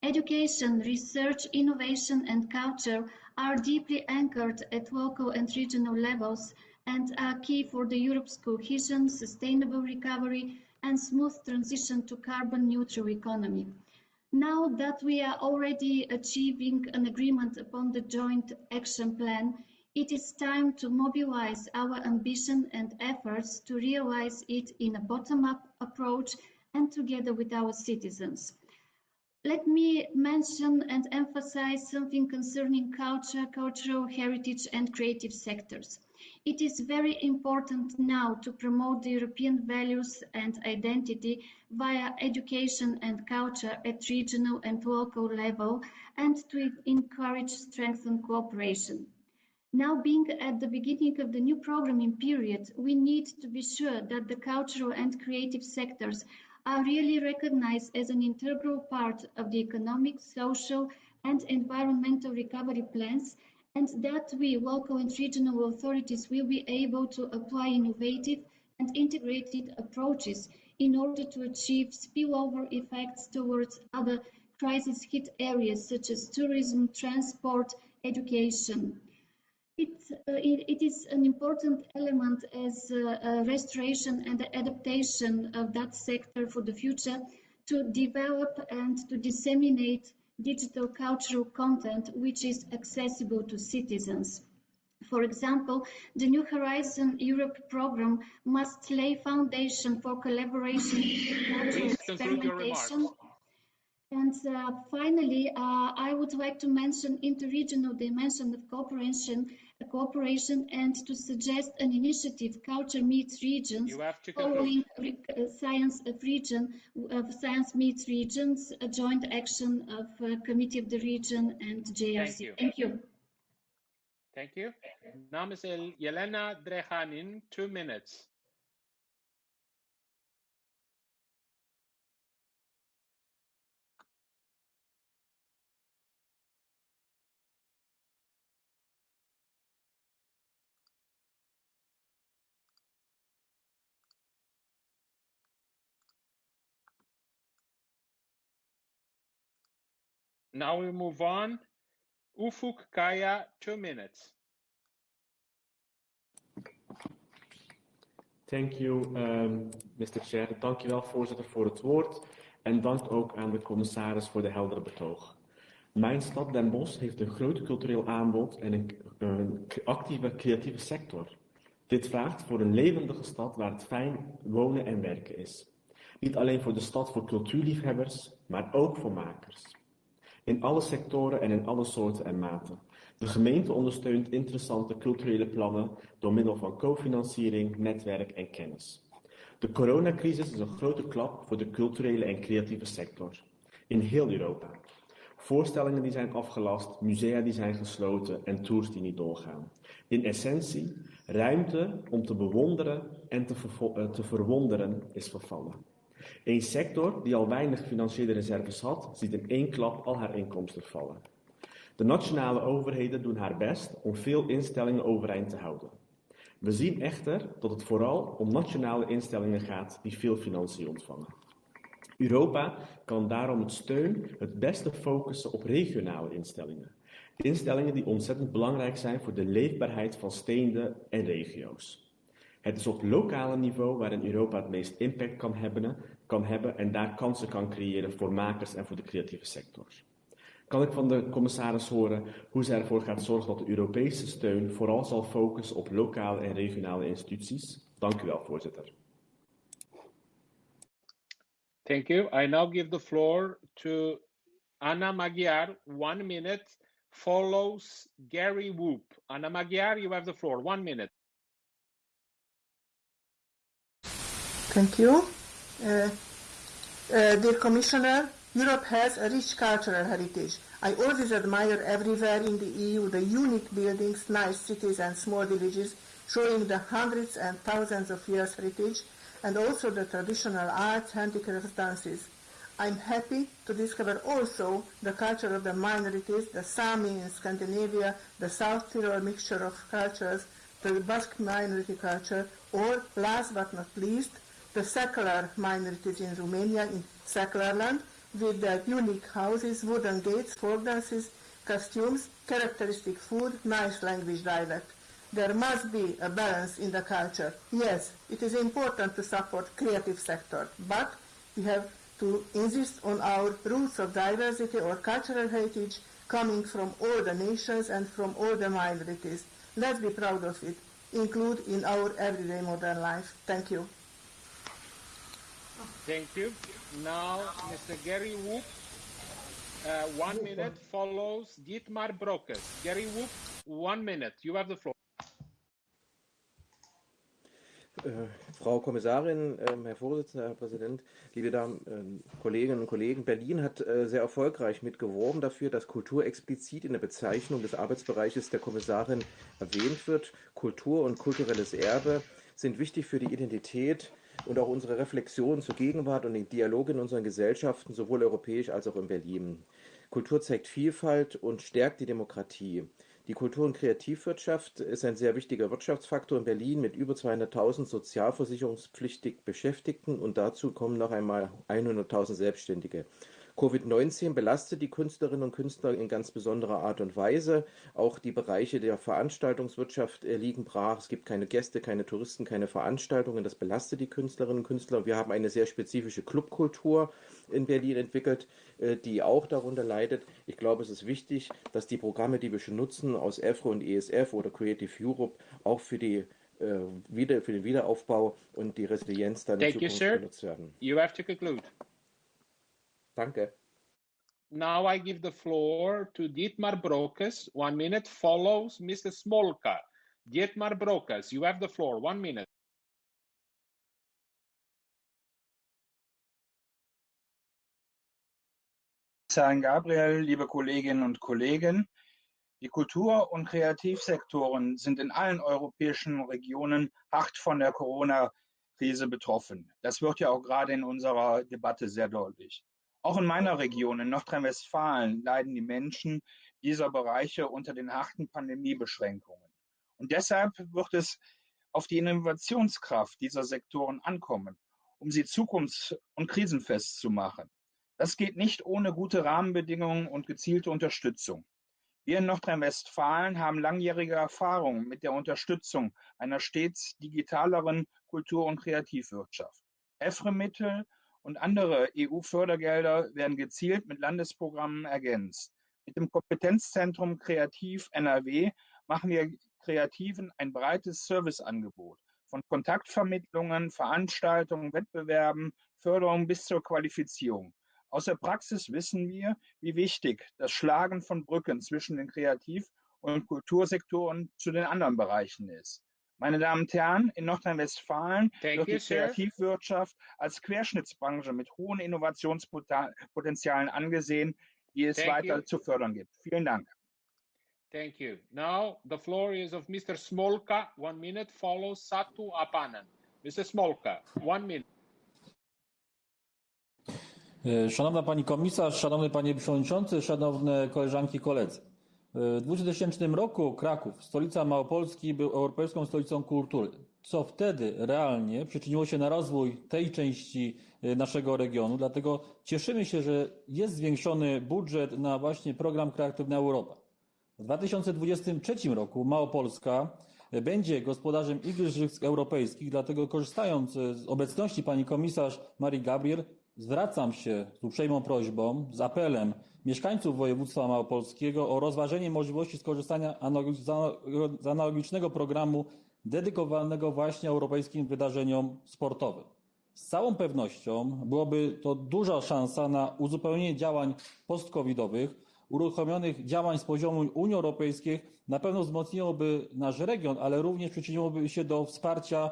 Education, research, innovation and culture are deeply anchored at local and regional levels and are key for the Europe's cohesion, sustainable recovery and smooth transition to carbon neutral economy. Now that we are already achieving an agreement upon the joint action plan, it is time to mobilize our ambition and efforts to realize it in a bottom-up approach and together with our citizens. Let me mention and emphasize something concerning culture, cultural heritage and creative sectors. It is very important now to promote the European values and identity via education and culture at regional and local level and to encourage strengthened cooperation. Now being at the beginning of the new programming period, we need to be sure that the cultural and creative sectors are really recognized as an integral part of the economic, social and environmental recovery plans and that we, local and regional authorities, will be able to apply innovative and integrated approaches in order to achieve spillover effects towards other crisis hit areas such as tourism, transport, education. It, uh, it, it is an important element as uh, restoration and adaptation of that sector for the future to develop and to disseminate digital cultural content which is accessible to citizens. For example, the New Horizon Europe program must lay foundation for collaboration cultural experimentation. And uh, finally, uh, I would like to mention interregional dimension of cooperation cooperation and to suggest an initiative, Culture Meets Regions, following uh, Science of Region, of Science Meets Regions, a joint action of uh, Committee of the Region and JRC. Thank you. Thank you. Thank you. Now, Ms. Yelena Drehanin, two minutes. Now we move on. Ufuk Kaya, two minutes. Thank you, um, Mr. Chair. Wel, voorzitter, voor het woord. En dank ook aan de commissaris voor de heldere betoog. Mijn stad Den Bosch heeft een groot cultureel aanbod en een, een actieve creatieve sector. Dit vraagt voor een levendige stad waar het fijn wonen en werken is. Niet alleen voor de stad voor cultuurliefhebbers, maar ook voor makers. In alle sectoren en in alle soorten en maten. De gemeente ondersteunt interessante culturele plannen door middel van cofinanciering, netwerk en kennis. De coronacrisis is een grote klap voor de culturele en creatieve sector in heel Europa. Voorstellingen die zijn afgelast, musea die zijn gesloten en tours die niet doorgaan. In essentie, ruimte om te bewonderen en te, eh, te verwonderen is vervallen. Een sector die al weinig financiële reserves had, ziet in één klap al haar inkomsten vallen. De nationale overheden doen haar best om veel instellingen overeind te houden. We zien echter dat het vooral om nationale instellingen gaat die veel financiën ontvangen. Europa kan daarom het steun het beste focussen op regionale instellingen. Instellingen die ontzettend belangrijk zijn voor de leefbaarheid van steden en regio's. Het is op lokale niveau waarin Europa het meest impact kan hebben, kan hebben en daar kansen kan creëren voor makers en voor de creatieve sector. Kan ik van de commissaris horen hoe zij ervoor gaat zorgen dat de Europese steun vooral zal focussen op lokale en regionale instituties? Dank u wel, voorzitter. Thank you. I now give the floor to Anna Magyar. One minute follows Gary Whoop. Anna Magyar, you have the floor. One minute. Thank you. Uh, uh, dear Commissioner, Europe has a rich cultural heritage. I always admire everywhere in the EU the unique buildings, nice cities and small villages showing the hundreds and thousands of years heritage and also the traditional arts, handicrafts, dances. I'm happy to discover also the culture of the minorities, the Sami in Scandinavia, the South Tyrol mixture of cultures, the Basque minority culture, or last but not least, the secular minorities in Romania, in secular land, with their unique houses, wooden gates, folk dances, costumes, characteristic food, nice language dialect. There must be a balance in the culture. Yes, it is important to support creative sector, but we have to insist on our roots of diversity or cultural heritage coming from all the nations and from all the minorities. Let's be proud of it. Include in our everyday modern life. Thank you. Thank you. Now, Mr. Gary Woop, uh, one minute follows Dietmar Brokes. Gary Woop, one minute. You have the floor. Äh, Frau Kommissarin, äh, Herr Vorsitzender, Herr Präsident, liebe Damen, äh, Kolleginnen und Kollegen, Berlin hat äh, sehr erfolgreich mitgeworben dafür, dass Kultur explizit in der Bezeichnung des Arbeitsbereiches der Kommissarin erwähnt wird. Kultur und kulturelles Erbe sind wichtig für die Identität und auch unsere Reflexion zur Gegenwart und den Dialog in unseren Gesellschaften, sowohl europäisch als auch in Berlin. Kultur zeigt Vielfalt und stärkt die Demokratie. Die Kultur- und Kreativwirtschaft ist ein sehr wichtiger Wirtschaftsfaktor in Berlin mit über 200.000 sozialversicherungspflichtig Beschäftigten und dazu kommen noch einmal 100.000 Selbstständige. Covid-19 belastet die Künstlerinnen und Künstler in ganz besonderer Art und Weise. Auch die Bereiche der Veranstaltungswirtschaft äh, liegen brach. Es gibt keine Gäste, keine Touristen, keine Veranstaltungen. Das belastet die Künstlerinnen und Künstler. Wir haben eine sehr spezifische Clubkultur in Berlin entwickelt, äh, die auch darunter leidet. Ich glaube, es ist wichtig, dass die Programme, die wir schon nutzen, aus EFRO und ESF oder Creative Europe, auch für die äh, wieder, für den Wiederaufbau und die Resilienz dann Thank in you, Zukunft sir. genutzt werden. You have to conclude. Danke. Now I give the floor to Dietmar Brokes. One minute follows Mr. Smolka. Dietmar Brokes, you have the floor. One minute. San Gabriel, liebe Kolleginnen und Kollegen, die Kultur- und Kreativsektoren sind in allen europäischen Regionen hart von der Corona-Krise betroffen. Das wird ja auch gerade in unserer Debatte sehr deutlich. Auch in meiner Region, in Nordrhein-Westfalen, leiden die Menschen dieser Bereiche unter den harten Pandemiebeschränkungen. Und deshalb wird es auf die Innovationskraft dieser Sektoren ankommen, um sie zukunfts- und krisenfest zu machen. Das geht nicht ohne gute Rahmenbedingungen und gezielte Unterstützung. Wir in Nordrhein-Westfalen haben langjährige Erfahrung mit der Unterstützung einer stets digitaleren Kultur- und Kreativwirtschaft. EFRE-Mittel und andere EU-Fördergelder werden gezielt mit Landesprogrammen ergänzt. Mit dem Kompetenzzentrum Kreativ NRW machen wir Kreativen ein breites Serviceangebot von Kontaktvermittlungen, Veranstaltungen, Wettbewerben, Förderung bis zur Qualifizierung. Aus der Praxis wissen wir, wie wichtig das Schlagen von Brücken zwischen den Kreativ- und Kultursektoren zu den anderen Bereichen ist. Meine Damen und Herren, in Nordrhein-Westfalen wird die Kreativwirtschaft als Querschnittsbranche mit hohen Innovationspotenzialen angesehen, die es Thank weiter you. zu fördern gibt. Vielen Dank. Thank you. Now the floor is of Mr. Smolka. One minute follows Satu Apanen. Mr. Smolka, one minute. E, Szanowna Pani Komisarz, Szanowny Panie Przewodniczący, Szanowne Koleżanki i Koledzy. W 2000 roku Kraków, stolica Małopolski, był Europejską Stolicą Kultury, co wtedy realnie przyczyniło się na rozwój tej części e, naszego regionu. Dlatego cieszymy się, że jest zwiększony budżet na właśnie program Kreatywna Europa. W 2023 roku Małopolska będzie gospodarzem Igrzysk Europejskich, dlatego korzystając z obecności pani komisarz Marii Gabriel, zwracam się z uprzejmą prośbą, z apelem mieszkańców województwa małopolskiego o rozważenie możliwości skorzystania z analogicznego programu dedykowanego właśnie europejskim wydarzeniom sportowym. Z całą pewnością byłoby to duża szansa na uzupełnienie działań post-covidowych, uruchomionych działań z poziomu Unii Europejskiej, na pewno wzmocniłoby nasz region, ale również przyczyniłoby się do wsparcia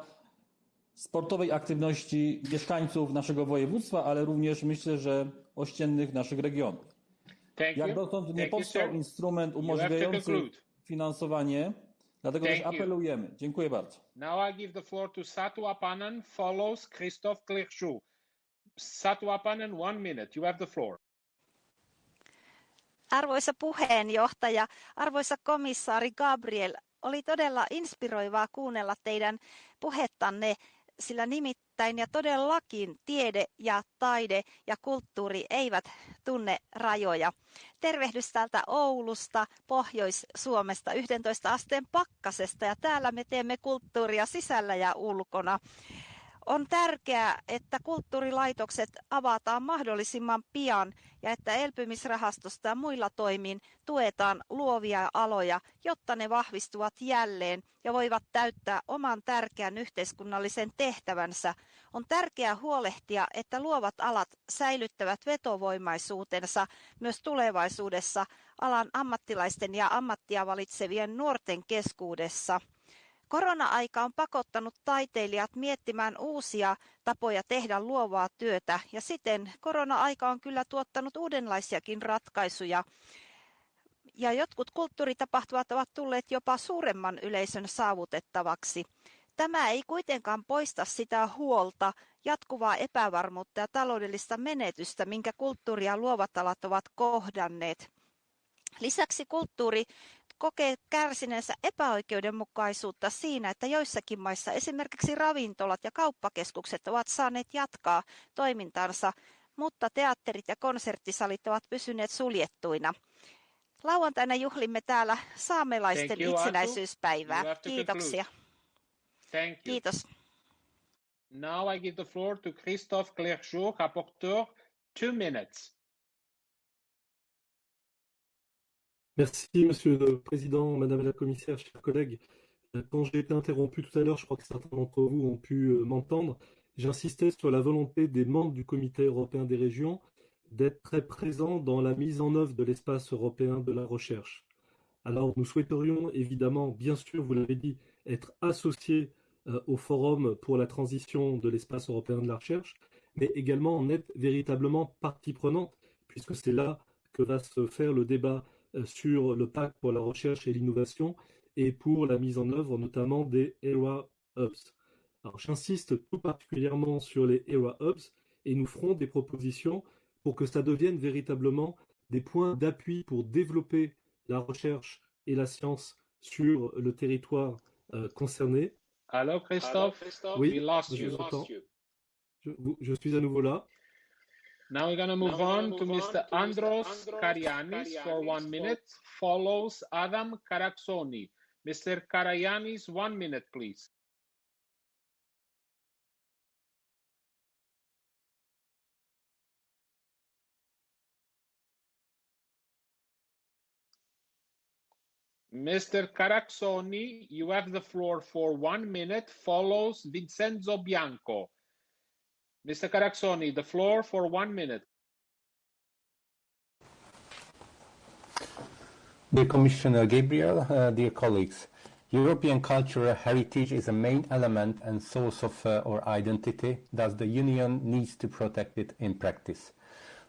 sportowej aktywności mieszkańców naszego województwa, ale również myślę, że ościennych naszych regionów. Thank Jak you. dotąd nie Thank you, powstał instrument You to umożliwiający finansowanie, dlatego też Thank you. apelujemy. Dziękuję bardzo. Now I give the floor to Satu Apanen, follows Christophe Clerchou. Satu Apanen, one minute. You have the floor. Arvoisa puheenjohtaja, arvoisa komissaari Gabriel, oli todella inspiroivaa kuunnella teidän puhettanne, sillä nimittäin ja todellakin tiede ja taide ja kulttuuri eivät tunne rajoja. Tervehdys täältä Oulusta, Pohjois-Suomesta, 11 asteen pakkasesta ja täällä me teemme kulttuuria sisällä ja ulkona. On tärkeää, että kulttuurilaitokset avataan mahdollisimman pian ja että elpymisrahastosta ja muilla toimin tuetaan luovia aloja, jotta ne vahvistuvat jälleen ja voivat täyttää oman tärkeän yhteiskunnallisen tehtävänsä. On tärkeää huolehtia, että luovat alat säilyttävät vetovoimaisuutensa myös tulevaisuudessa alan ammattilaisten ja ammattia valitsevien nuorten keskuudessa. Korona-aika on pakottanut taiteilijat miettimään uusia tapoja tehdä luovaa työtä ja siten korona-aika on kyllä tuottanut uudenlaisiakin ratkaisuja. Ja jotkut kulttuuritapahtumat ovat tulleet jopa suuremman yleisön saavutettavaksi. Tämä ei kuitenkaan poista sitä huolta, jatkuvaa epävarmuutta ja taloudellista menetystä, minkä kulttuuri ja luovat alat ovat kohdanneet. Lisäksi kulttuuri kokee kärsineensä epäoikeudenmukaisuutta siinä, että joissakin maissa esimerkiksi ravintolat ja kauppakeskukset ovat saaneet jatkaa toimintansa, mutta teatterit ja konserttisalit ovat pysyneet suljettuina. Lauantaina juhlimme täällä saamelaisten you, itsenäisyyspäivää. Kiitoksia. conclude. Thank you. Kiitos. Now I give the floor to Christophe Clerchot, rapporteur. Two minutes. Merci, Monsieur le Président, Madame la Commissaire, chers collègues. Euh, Quand j'ai été interrompu tout à l'heure, je crois que certains d'entre vous ont pu euh, m'entendre, j'insistais sur la volonté des membres du Comité européen des régions d'être très présents dans la mise en œuvre de l'espace européen de la recherche. Alors, nous souhaiterions évidemment, bien sûr, vous l'avez dit, être associés euh, au Forum pour la transition de l'espace européen de la recherche, mais également en être véritablement partie prenante, puisque c'est là que va se faire le débat sur le pacte pour la recherche et l'innovation et pour la mise en œuvre notamment des ERA Hubs. Alors j'insiste tout particulièrement sur les ERA Hubs et nous ferons des propositions pour que ça devienne véritablement des points d'appui pour développer la recherche et la science sur le territoire euh, concerné. Hello, Christophe? Oui, we lost je you. vous entends. Je, vous- je suis à nouveau là. Now we're going to move on to Mr. Andros Karianis for one minute, follows Adam Karaksoni. Mr. Karayanis, one minute, please. Mr. Caraxoni, you have the floor for one minute, follows Vincenzo Bianco. Mr. Caraxoni, the floor for one minute. Dear Commissioner Gabriel, uh, dear colleagues, European cultural heritage is a main element and source of uh, our identity, thus the Union needs to protect it in practice.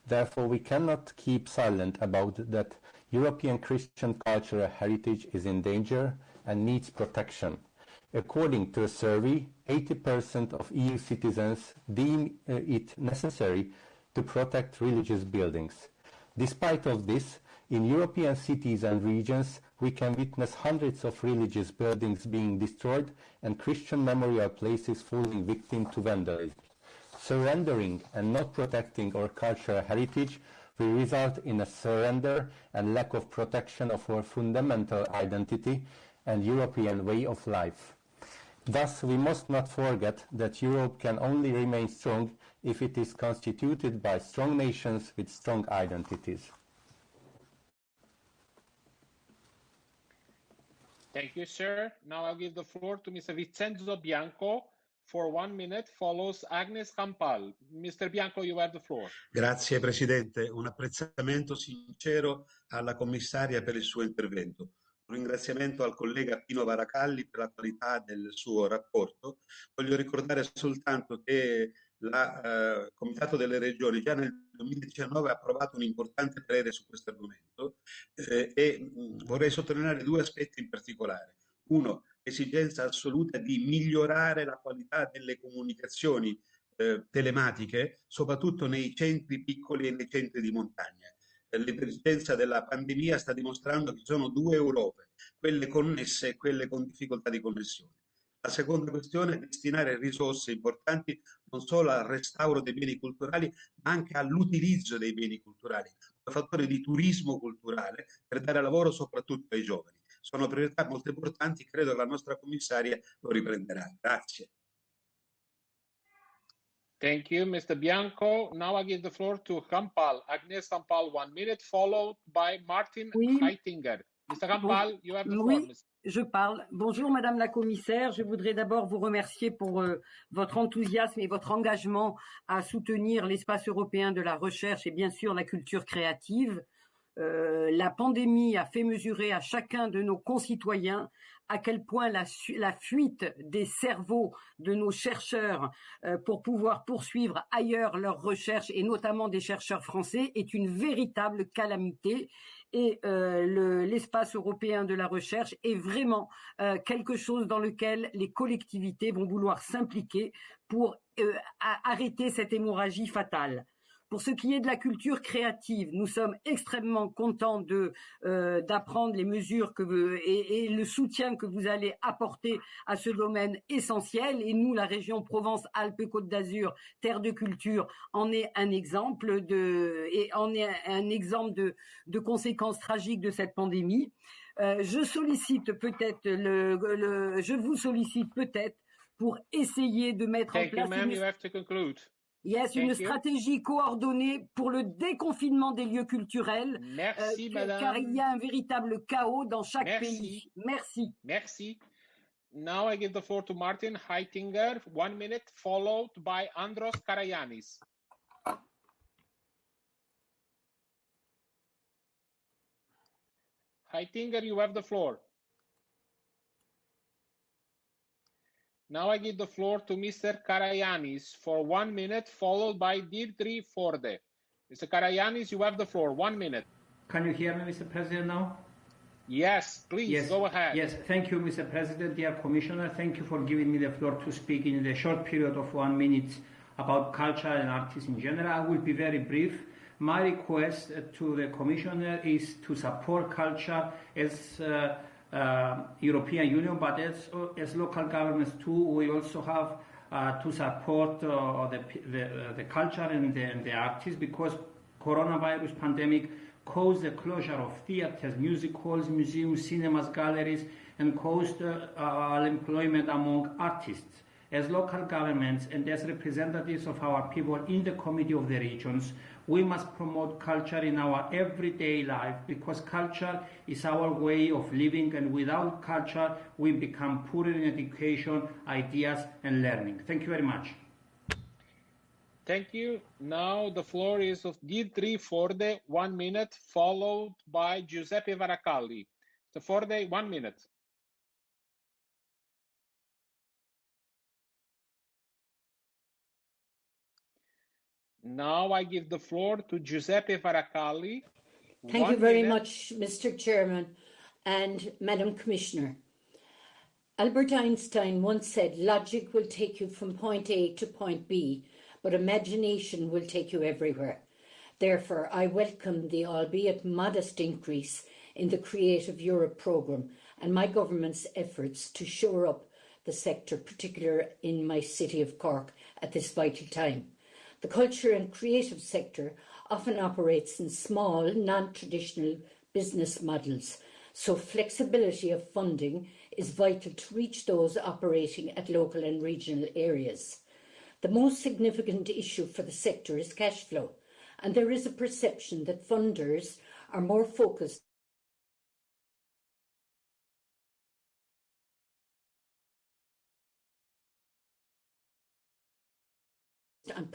Therefore, we cannot keep silent about that European Christian cultural heritage is in danger and needs protection. According to a survey, 80% of EU citizens deem uh, it necessary to protect religious buildings. Despite of this, in European cities and regions, we can witness hundreds of religious buildings being destroyed and Christian memorial places falling victim to vandalism. Surrendering and not protecting our cultural heritage will result in a surrender and lack of protection of our fundamental identity and European way of life. Thus, we must not forget that Europe can only remain strong if it is constituted by strong nations with strong identities. Thank you, sir. Now I'll give the floor to Mr. Vincenzo Bianco for one minute, follows Agnes Campal. Mr. Bianco, you have the floor. Grazie Presidente, un apprezzamento sincero alla commissaria per il suo intervento. Un ringraziamento al collega Pino Varacalli per la qualità del suo rapporto. Voglio ricordare soltanto che il eh, Comitato delle Regioni già nel 2019 ha approvato un importante parere su questo argomento eh, e mh, vorrei sottolineare due aspetti in particolare. Uno, esigenza assoluta di migliorare la qualità delle comunicazioni eh, telematiche, soprattutto nei centri piccoli e nei centri di montagna. L'emergenza della pandemia sta dimostrando che ci sono due Europe, quelle connesse e quelle con difficoltà di connessione. La seconda questione è destinare risorse importanti non solo al restauro dei beni culturali, ma anche all'utilizzo dei beni culturali, un fattore di turismo culturale per dare lavoro soprattutto ai giovani. Sono priorità molto importanti, credo che la nostra commissaria lo riprenderà. Grazie. Thank you, Mr. Bianco. Now I give the floor to Kampal, Agnes Kampal, one minute, followed by Martin oui. Heitinger. Mr. Kampal, you have the oui. floor. Je parle. Bonjour Madame la Commissaire. Je voudrais d'abord vous remercier pour euh, votre enthousiasme et votre engagement à soutenir l'espace européen de la recherche et bien sûr la culture créative. Euh, la pandémie a fait mesurer à chacun de nos concitoyens à quel point la, fuite des cerveaux de nos chercheurs euh, pour pouvoir poursuivre ailleurs leurs recherches et notamment des chercheurs français est une véritable calamité et euh, l'espace le, européen de la recherche est vraiment quelque chose dans lequel les collectivités vont vouloir s'impliquer pour arrêter cette hémorragie fatale. Pour ce qui est de la culture créative, nous sommes extrêmement contents de euh, d'apprendre les mesures que vous, et, et, le soutien que vous allez apporter à ce domaine essentiel. Et nous, la région Provence-Alpes-Côte d'Azur, terre de culture, en est un exemple de et en est un exemple de, de conséquences tragiques de cette pandémie. Euh, je sollicite peut-être le, le, je vous sollicite peut-être pour essayer de mettre Thank en place. You, you have to conclude. Yes, Thank une you. stratégie coordonnée pour le déconfinement des lieux culturels, Merci, euh, madame. car il y a un véritable chaos dans chaque Merci. pays. Merci. Merci. Now I give the floor to Martin Heitinger, one minute, followed by Andros Karayanis. Heitinger, you have the floor. Now I give the floor to Mr. Karayanis for one minute, followed by Dimitri Forde. Mr. Karayanis, you have the floor. One minute. Can you hear me, Mr. President, now? Yes, please yes, go ahead. Yes, thank you, Mr. President, dear Commissioner. Thank you for giving me the floor to speak in the short period of one minute about culture and artists in general. I will be very brief. My request to the Commissioner is to support culture as uh, uh, European Union, but as, as local governments too. We also have uh, to support uh, the, the, uh, the culture and the, and the artists because coronavirus pandemic caused the closure of theaters, music halls, museums, cinemas, galleries, and caused uh, unemployment among artists. As local governments and as representatives of our people in the Committee of the Regions, we must promote culture in our everyday life because culture is our way of living and without culture we become poorer in education, ideas and learning. Thank you very much. Thank you. Now the floor is of Dietri Forde, one minute, followed by Giuseppe Varacalli. Forde, one minute. Now I give the floor to Giuseppe Varacalli. Thank One you very minute. much, Mr. Chairman and Madam Commissioner. Albert Einstein once said, logic will take you from point A to point B, but imagination will take you everywhere. Therefore, I welcome the albeit modest increase in the Creative Europe programme and my government's efforts to shore up the sector, particularly in my city of Cork at this vital time. The culture and creative sector often operates in small, non-traditional business models, so flexibility of funding is vital to reach those operating at local and regional areas. The most significant issue for the sector is cash flow, and there is a perception that funders are more focused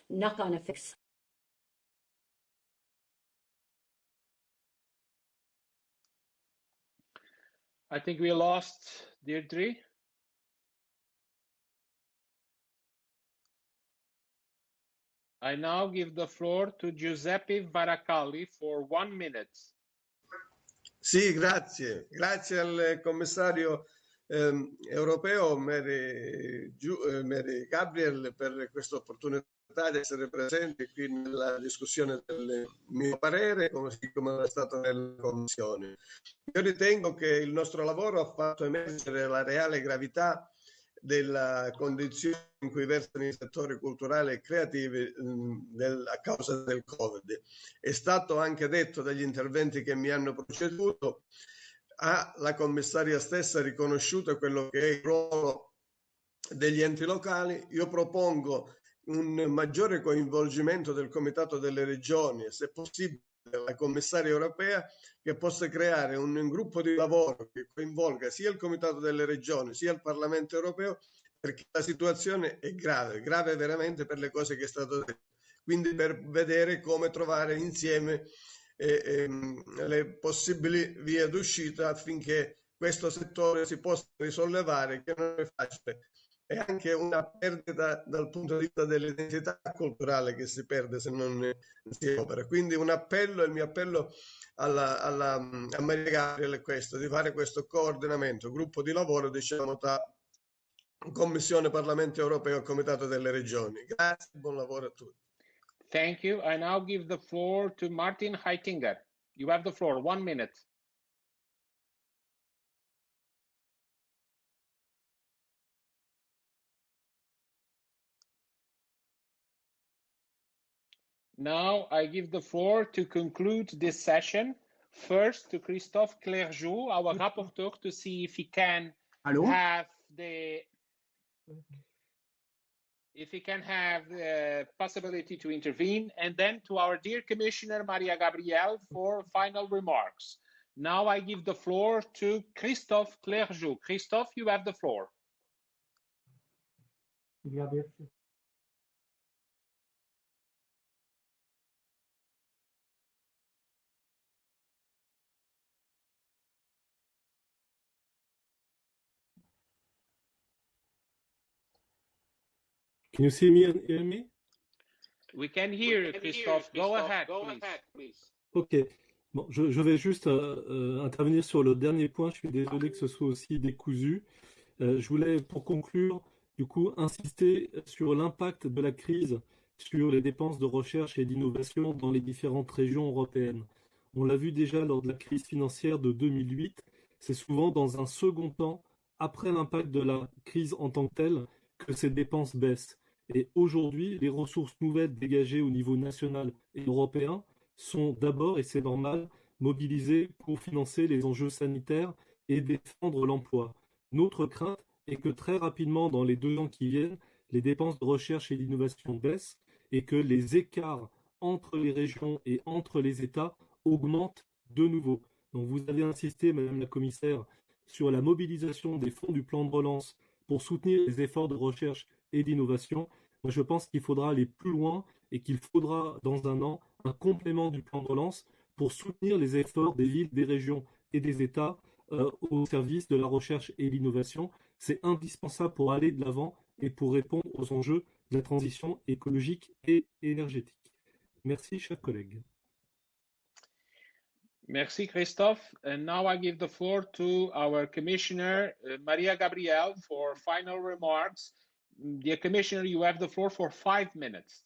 knock-on effects I think we lost Deirdre. I now give the floor to Giuseppe Varacalli for one minute. Sì, grazie. Grazie al commissario ehm, europeo Mary, eh, Mary Gabriel per questa opportunità di essere presente qui nella discussione del mio parere, come, come è stato nella Commissione. Io ritengo che il nostro lavoro ha fatto emergere la reale gravità della condizione in cui versano i settori culturali e creativi del- a causa del Covid. È stato anche detto dagli interventi che mi hanno preceduto, ha la commissaria stessa riconosciuto quello che è il ruolo degli enti locali. Io propongo un maggiore coinvolgimento del Comitato delle Regioni e se possibile la commissaria europea che possa creare un gruppo di lavoro che coinvolga sia il Comitato delle Regioni sia il Parlamento europeo perché la situazione è grave, grave veramente per le cose che è stato detto. Quindi per vedere come trovare insieme eh, ehm, le possibili vie d'uscita affinché questo settore si possa risollevare, che non è facile. È anche una perdita dal punto di vista dell'identità culturale che si perde se non si opera. Quindi un appello, il mio appello alla, alla, a Maria Gabriele è questo, di fare questo coordinamento, gruppo di lavoro, diciamo, tra Commissione Parlamento Europeo e Comitato delle Regioni. Grazie, buon lavoro a tutti. Thank you. I now give the floor to Martin Heitinger. You have the floor, one minute. Now I give the floor to conclude this session. First to Christophe Clergeau, our rapporteur, to see if he can Hello? have the if he can have the possibility to intervene, and then to our dear Commissioner Maria Gabriel for final remarks. Now I give the floor to Christophe Clergeau. Christophe, you have the floor. Can you see me and hear me? We can hear you, Christophe. Go ahead, please. Ok. Bon, je, je vais juste euh, euh, intervenir sur le dernier point. Je suis désolé que ce soit aussi décousu. Euh, je voulais, pour conclure, du coup, insister sur l'impact de la crise sur les dépenses de recherche et d'innovation dans les différentes régions européennes. On l'a vu déjà lors de la crise financière de 2008. C'est souvent dans un second temps, après l'impact de la crise en tant que telle, que ces dépenses baissent. Et aujourd'hui, les ressources nouvelles dégagées au niveau national et européen sont d'abord, et c'est normal, mobilisées pour financer les enjeux sanitaires et défendre l'emploi. Notre crainte est que très rapidement, dans les deux ans qui viennent, les dépenses de recherche et d'innovation baissent et que les écarts entre les régions et entre les États augmentent de nouveau. Donc vous avez insisté, Madame la Commissaire, sur la mobilisation des fonds du plan de relance pour soutenir les efforts de recherche et d'innovation. Je pense qu'il faudra aller plus loin et qu'il faudra, dans un an, un complément du plan de relance pour soutenir les efforts des villes, des régions et des États euh, au service de la recherche et l'innovation. C'est indispensable pour aller de l'avant et pour répondre aux enjeux de la transition écologique et énergétique. Merci, chers collègues. Merci, Christophe. And now I give the floor to our Commissioner, uh, Maria Gabriel, for final remarks. Dear Commissioner, you have the floor for five minutes.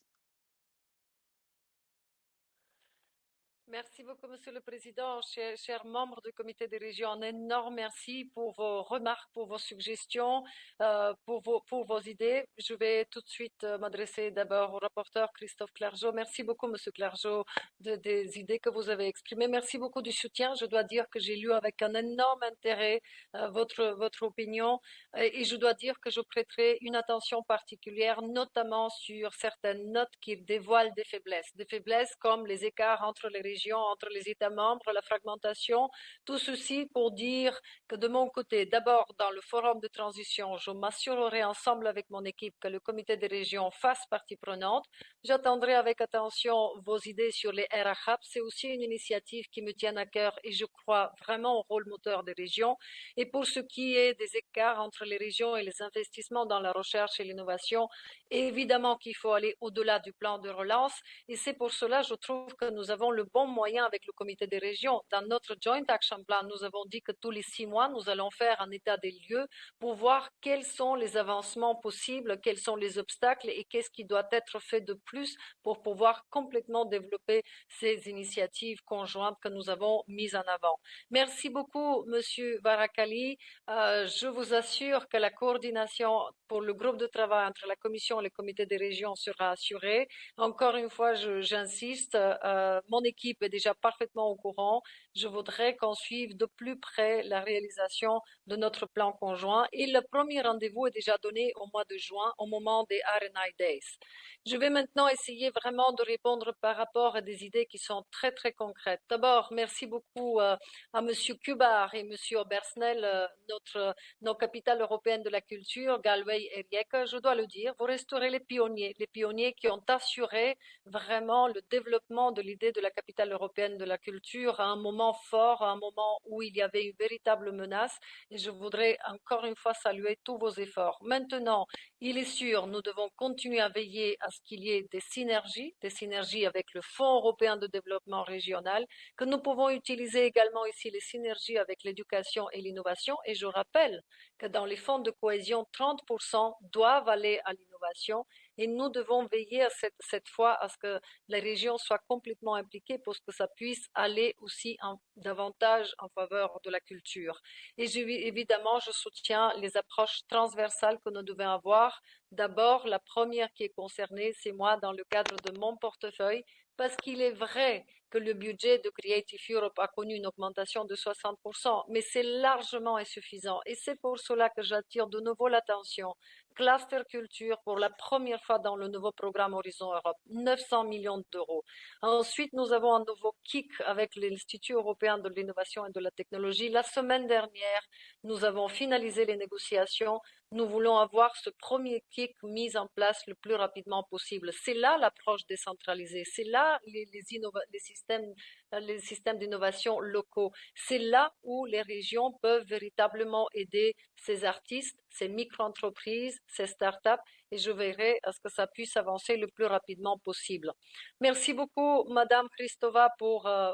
Merci beaucoup, Monsieur le Président, chers, membres du Comité des régions. Un énorme merci pour vos remarques, pour vos suggestions, euh, pour, vos, idées. Je vais tout de suite euh, m'adresser d'abord au rapporteur Christophe Clergeau. Merci beaucoup, Monsieur Clergeau, de, des idées que vous avez exprimées. Merci beaucoup du soutien. Je dois dire que j'ai lu avec un énorme intérêt euh, votre, votre opinion et, et je dois dire que je prêterai une attention particulière, notamment sur certaines notes qui dévoilent des faiblesses. Des faiblesses comme les écarts entre les régions entre les États membres, la fragmentation, tout ceci pour dire que de mon côté, d'abord dans le forum de transition, je m'assurerai ensemble avec mon équipe que le comité des régions fasse partie prenante. J'attendrai avec attention vos idées sur les RHAP. C'est aussi une initiative qui me tient à cœur et je crois vraiment au rôle moteur des régions. Et pour ce qui est des écarts entre les régions et les investissements dans la recherche et l'innovation, évidemment qu'il faut aller au-delà du plan de relance. Et c'est pour cela, je trouve que nous avons le bon moyen avec le comité des régions. Dans notre Joint Action Plan, nous avons dit que tous les six mois, nous allons faire un état des lieux pour voir quels sont les avancements possibles, quels sont les obstacles et qu'est-ce qui doit être fait de plus pour pouvoir complètement développer ces initiatives conjointes que nous avons mises en avant. Merci beaucoup, Monsieur Barakali. Euh, je vous assure que la coordination pour le groupe de travail entre la Commission et le comité des régions sera assurée. Encore une fois, j'insiste, euh, mon équipe est déjà parfaitement au courant. Je voudrais qu'on suive de plus près la réalisation de notre plan conjoint et le premier rendez-vous est déjà donné au mois de juin, au moment des RNI Days. Je vais maintenant essayer vraiment de répondre par rapport à des idées qui sont très très concrètes. D'abord, merci beaucoup euh, à Monsieur Kubar et Monsieur Obersnel, euh, notre, nos capitales européennes de la culture, Galway et Rijeka. Je dois le dire, vous resterez les pionniers, les pionniers qui ont assuré vraiment le développement de l'idée de la capitale européenne de la culture à un moment fort, à un moment où il y avait une véritable menace. Et je voudrais encore une fois saluer tous vos efforts. Maintenant, il est sûr, nous devons continuer à veiller à ce qu'il y ait des synergies, des synergies avec le Fonds européen de développement régional, que nous pouvons utiliser également ici les synergies avec l'éducation et l'innovation. Et je rappelle que dans les fonds de cohésion, 30% doivent aller à l'innovation et nous devons veiller cette, cette, fois à ce que les régions soient complètement impliquées pour que ça puisse aller aussi davantage en faveur de la culture. Et évidemment, je soutiens les approches transversales que nous devons avoir. D'abord, la première qui est concernée, c'est moi dans le cadre de mon portefeuille, parce qu'il est vrai que le budget de Creative Europe a connu une augmentation de 60%, mais c'est largement insuffisant. Et c'est pour cela que j'attire de nouveau l'attention cluster culture pour la première fois dans le nouveau programme Horizon Europe, 900 millions d'euros. Ensuite, nous avons un nouveau kick avec l'Institut européen de l'innovation et de la technologie. La semaine dernière, nous avons finalisé les négociations. Nous voulons avoir ce premier kick mis en place le plus rapidement possible. C'est là l'approche décentralisée. C'est là les, les, systèmes les systèmes d'innovation locaux. C'est là où les régions peuvent véritablement aider ces artistes, ces micro-entreprises, ces startups et je verrai à ce que ça puisse avancer le plus rapidement possible. Merci beaucoup, Madame Christova, pour, euh,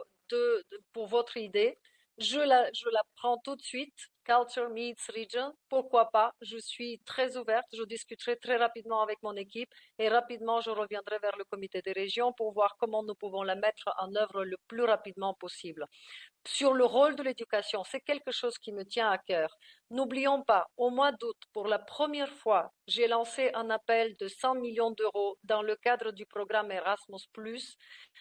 votre idée. Je la prends tout de suite Culture meets region. Pourquoi pas? Je suis très ouverte. Je discuterai très rapidement avec mon équipe et rapidement je reviendrai vers le comité des régions pour voir comment nous pouvons la mettre en œuvre le plus rapidement possible. Sur le rôle de l'éducation, c'est quelque chose qui me tient à cœur. N'oublions pas, au mois d'août, pour la première fois, j'ai lancé un appel de 100 millions d'euros dans le cadre du programme Erasmus,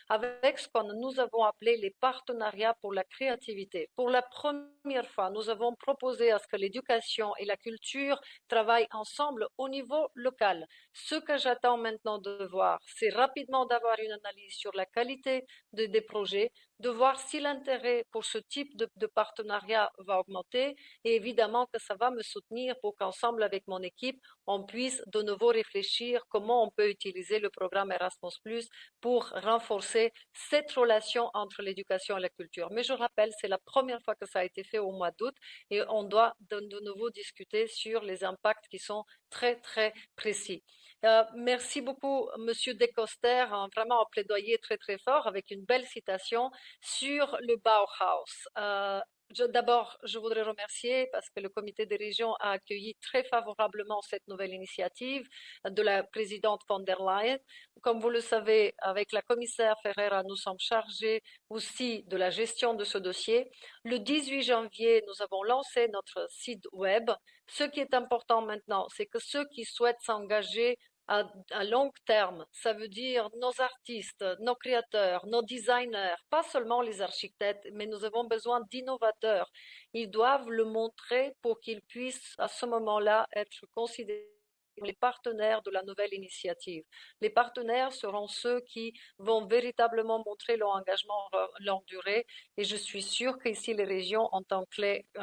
avec ce que nous avons appelé les partenariats pour la créativité. Pour la première fois, nous avons proposé à ce que l'éducation et la culture travaillent ensemble au niveau local. Ce que j'attends maintenant de voir, c'est rapidement d'avoir une analyse sur la qualité de, des projets, de voir si l'intérêt pour ce type de, partenariat va augmenter et évidemment que ça va me soutenir pour qu'ensemble avec mon équipe, on puisse de nouveau réfléchir comment on peut utiliser le programme Erasmus pour renforcer cette relation entre l'éducation et la culture. Mais je rappelle, c'est la première fois que ça a été fait au mois d'août et on doit de nouveau discuter sur les impacts qui sont très, très précis. Euh, merci beaucoup, Monsieur Decoster, hein, vraiment un plaidoyer très très fort avec une belle citation sur le Bauhaus. Euh, D'abord, je voudrais remercier parce que le comité des régions a accueilli très favorablement cette nouvelle initiative de la présidente von der Leyen. Comme vous le savez, avec la commissaire Ferreira, nous sommes chargés aussi de la gestion de ce dossier. Le 18 janvier, nous avons lancé notre site web. Ce qui est important maintenant, c'est que ceux qui souhaitent s'engager à, long terme. Ça veut dire nos artistes, nos créateurs, nos designers, pas seulement les architectes, mais nous avons besoin d'innovateurs. Ils doivent le montrer pour qu'ils puissent à ce moment-là être considérés les partenaires de la nouvelle initiative. Les partenaires seront ceux qui vont véritablement montrer leur engagement longue durée et je suis sûre qu'ici les régions ont un,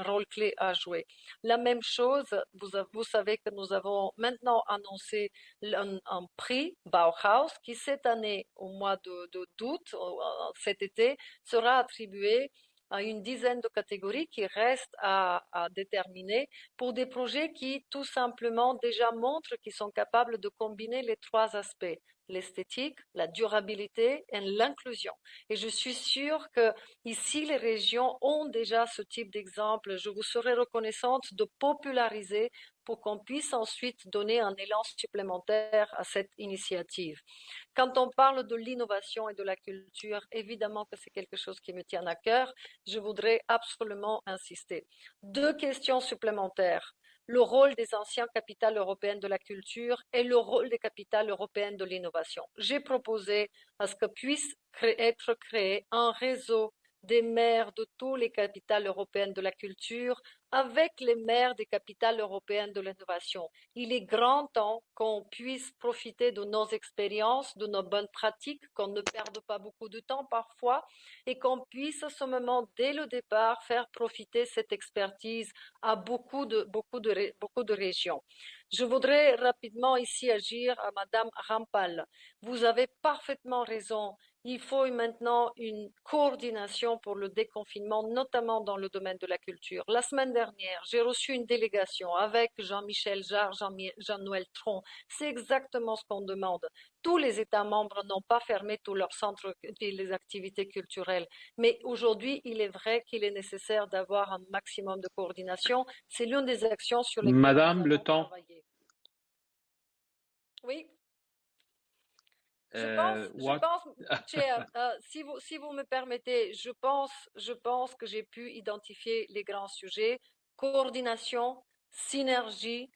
rôle clé à jouer. La même chose, vous, savez que nous avons maintenant annoncé un, prix Bauhaus qui cette année, au mois de d'août, cet été, sera attribué une dizaine de catégories qui restent à, à, déterminer pour des projets qui tout simplement déjà montrent qu'ils sont capables de combiner les trois aspects l'esthétique, la durabilité et l'inclusion. Et je suis sûre que ici, les régions ont déjà ce type d'exemple. Je vous serai reconnaissante de populariser pour qu'on puisse ensuite donner un élan supplémentaire à cette initiative. Quand on parle de l'innovation et de la culture, évidemment que c'est quelque chose qui me tient à cœur. Je voudrais absolument insister. Deux questions supplémentaires le rôle des anciens capitales européennes de la culture et le rôle des capitales européennes de l'innovation. J'ai proposé à ce que puisse être créé un réseau des maires de toutes les capitales européennes de la culture avec les maires des capitales européennes de l'innovation. Il est grand temps qu'on puisse profiter de nos expériences, de nos bonnes pratiques, qu'on ne perde pas beaucoup de temps parfois et qu'on puisse à ce moment, dès le départ, faire profiter cette expertise à beaucoup de, beaucoup de, beaucoup de régions. Je voudrais rapidement ici agir à Madame Rampal. Vous avez parfaitement raison il faut maintenant une coordination pour le déconfinement, notamment dans le domaine de la culture. La semaine dernière, j'ai reçu une délégation avec Jean-Michel Jarre, Jean-Noël Tron. C'est exactement ce qu'on demande. Tous les États membres n'ont pas fermé tous leurs centres et les activités culturelles. Mais aujourd'hui, il est vrai qu'il est nécessaire d'avoir un maximum de coordination. C'est l'une des actions sur lesquelles Madame, le temps. Oui. Je Uh, pense, je what? pense, Chair, euh, si, vous, si vous me permettez, je pense, je pense que j'ai pu identifier les grands sujets. Coordination, synergie,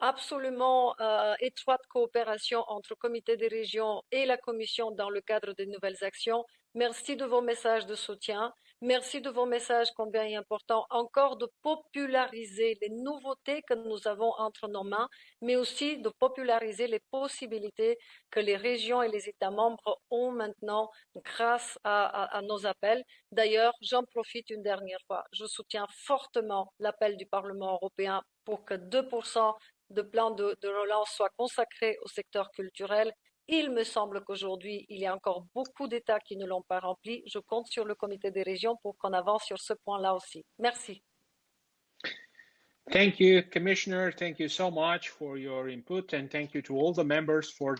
absolument euh, étroite coopération entre le comité des régions et la commission dans le cadre des nouvelles actions. Merci de vos messages de soutien. Merci de vos messages combien est important encore de populariser les nouveautés que nous avons entre nos mains, mais aussi de populariser les possibilités que les régions et les États membres ont maintenant grâce à, nos appels. D'ailleurs, j'en profite une dernière fois. Je soutiens fortement l'appel du Parlement européen pour que 2% de plan de, de relance soient consacrés au secteur culturel il me semble qu'aujourd'hui, il y a encore beaucoup d'États qui ne l'ont pas rempli. Je compte sur le comité des régions pour qu'on avance sur ce point-là aussi. Merci. Thank you, Commissioner. Thank you so input and thank you to all the members for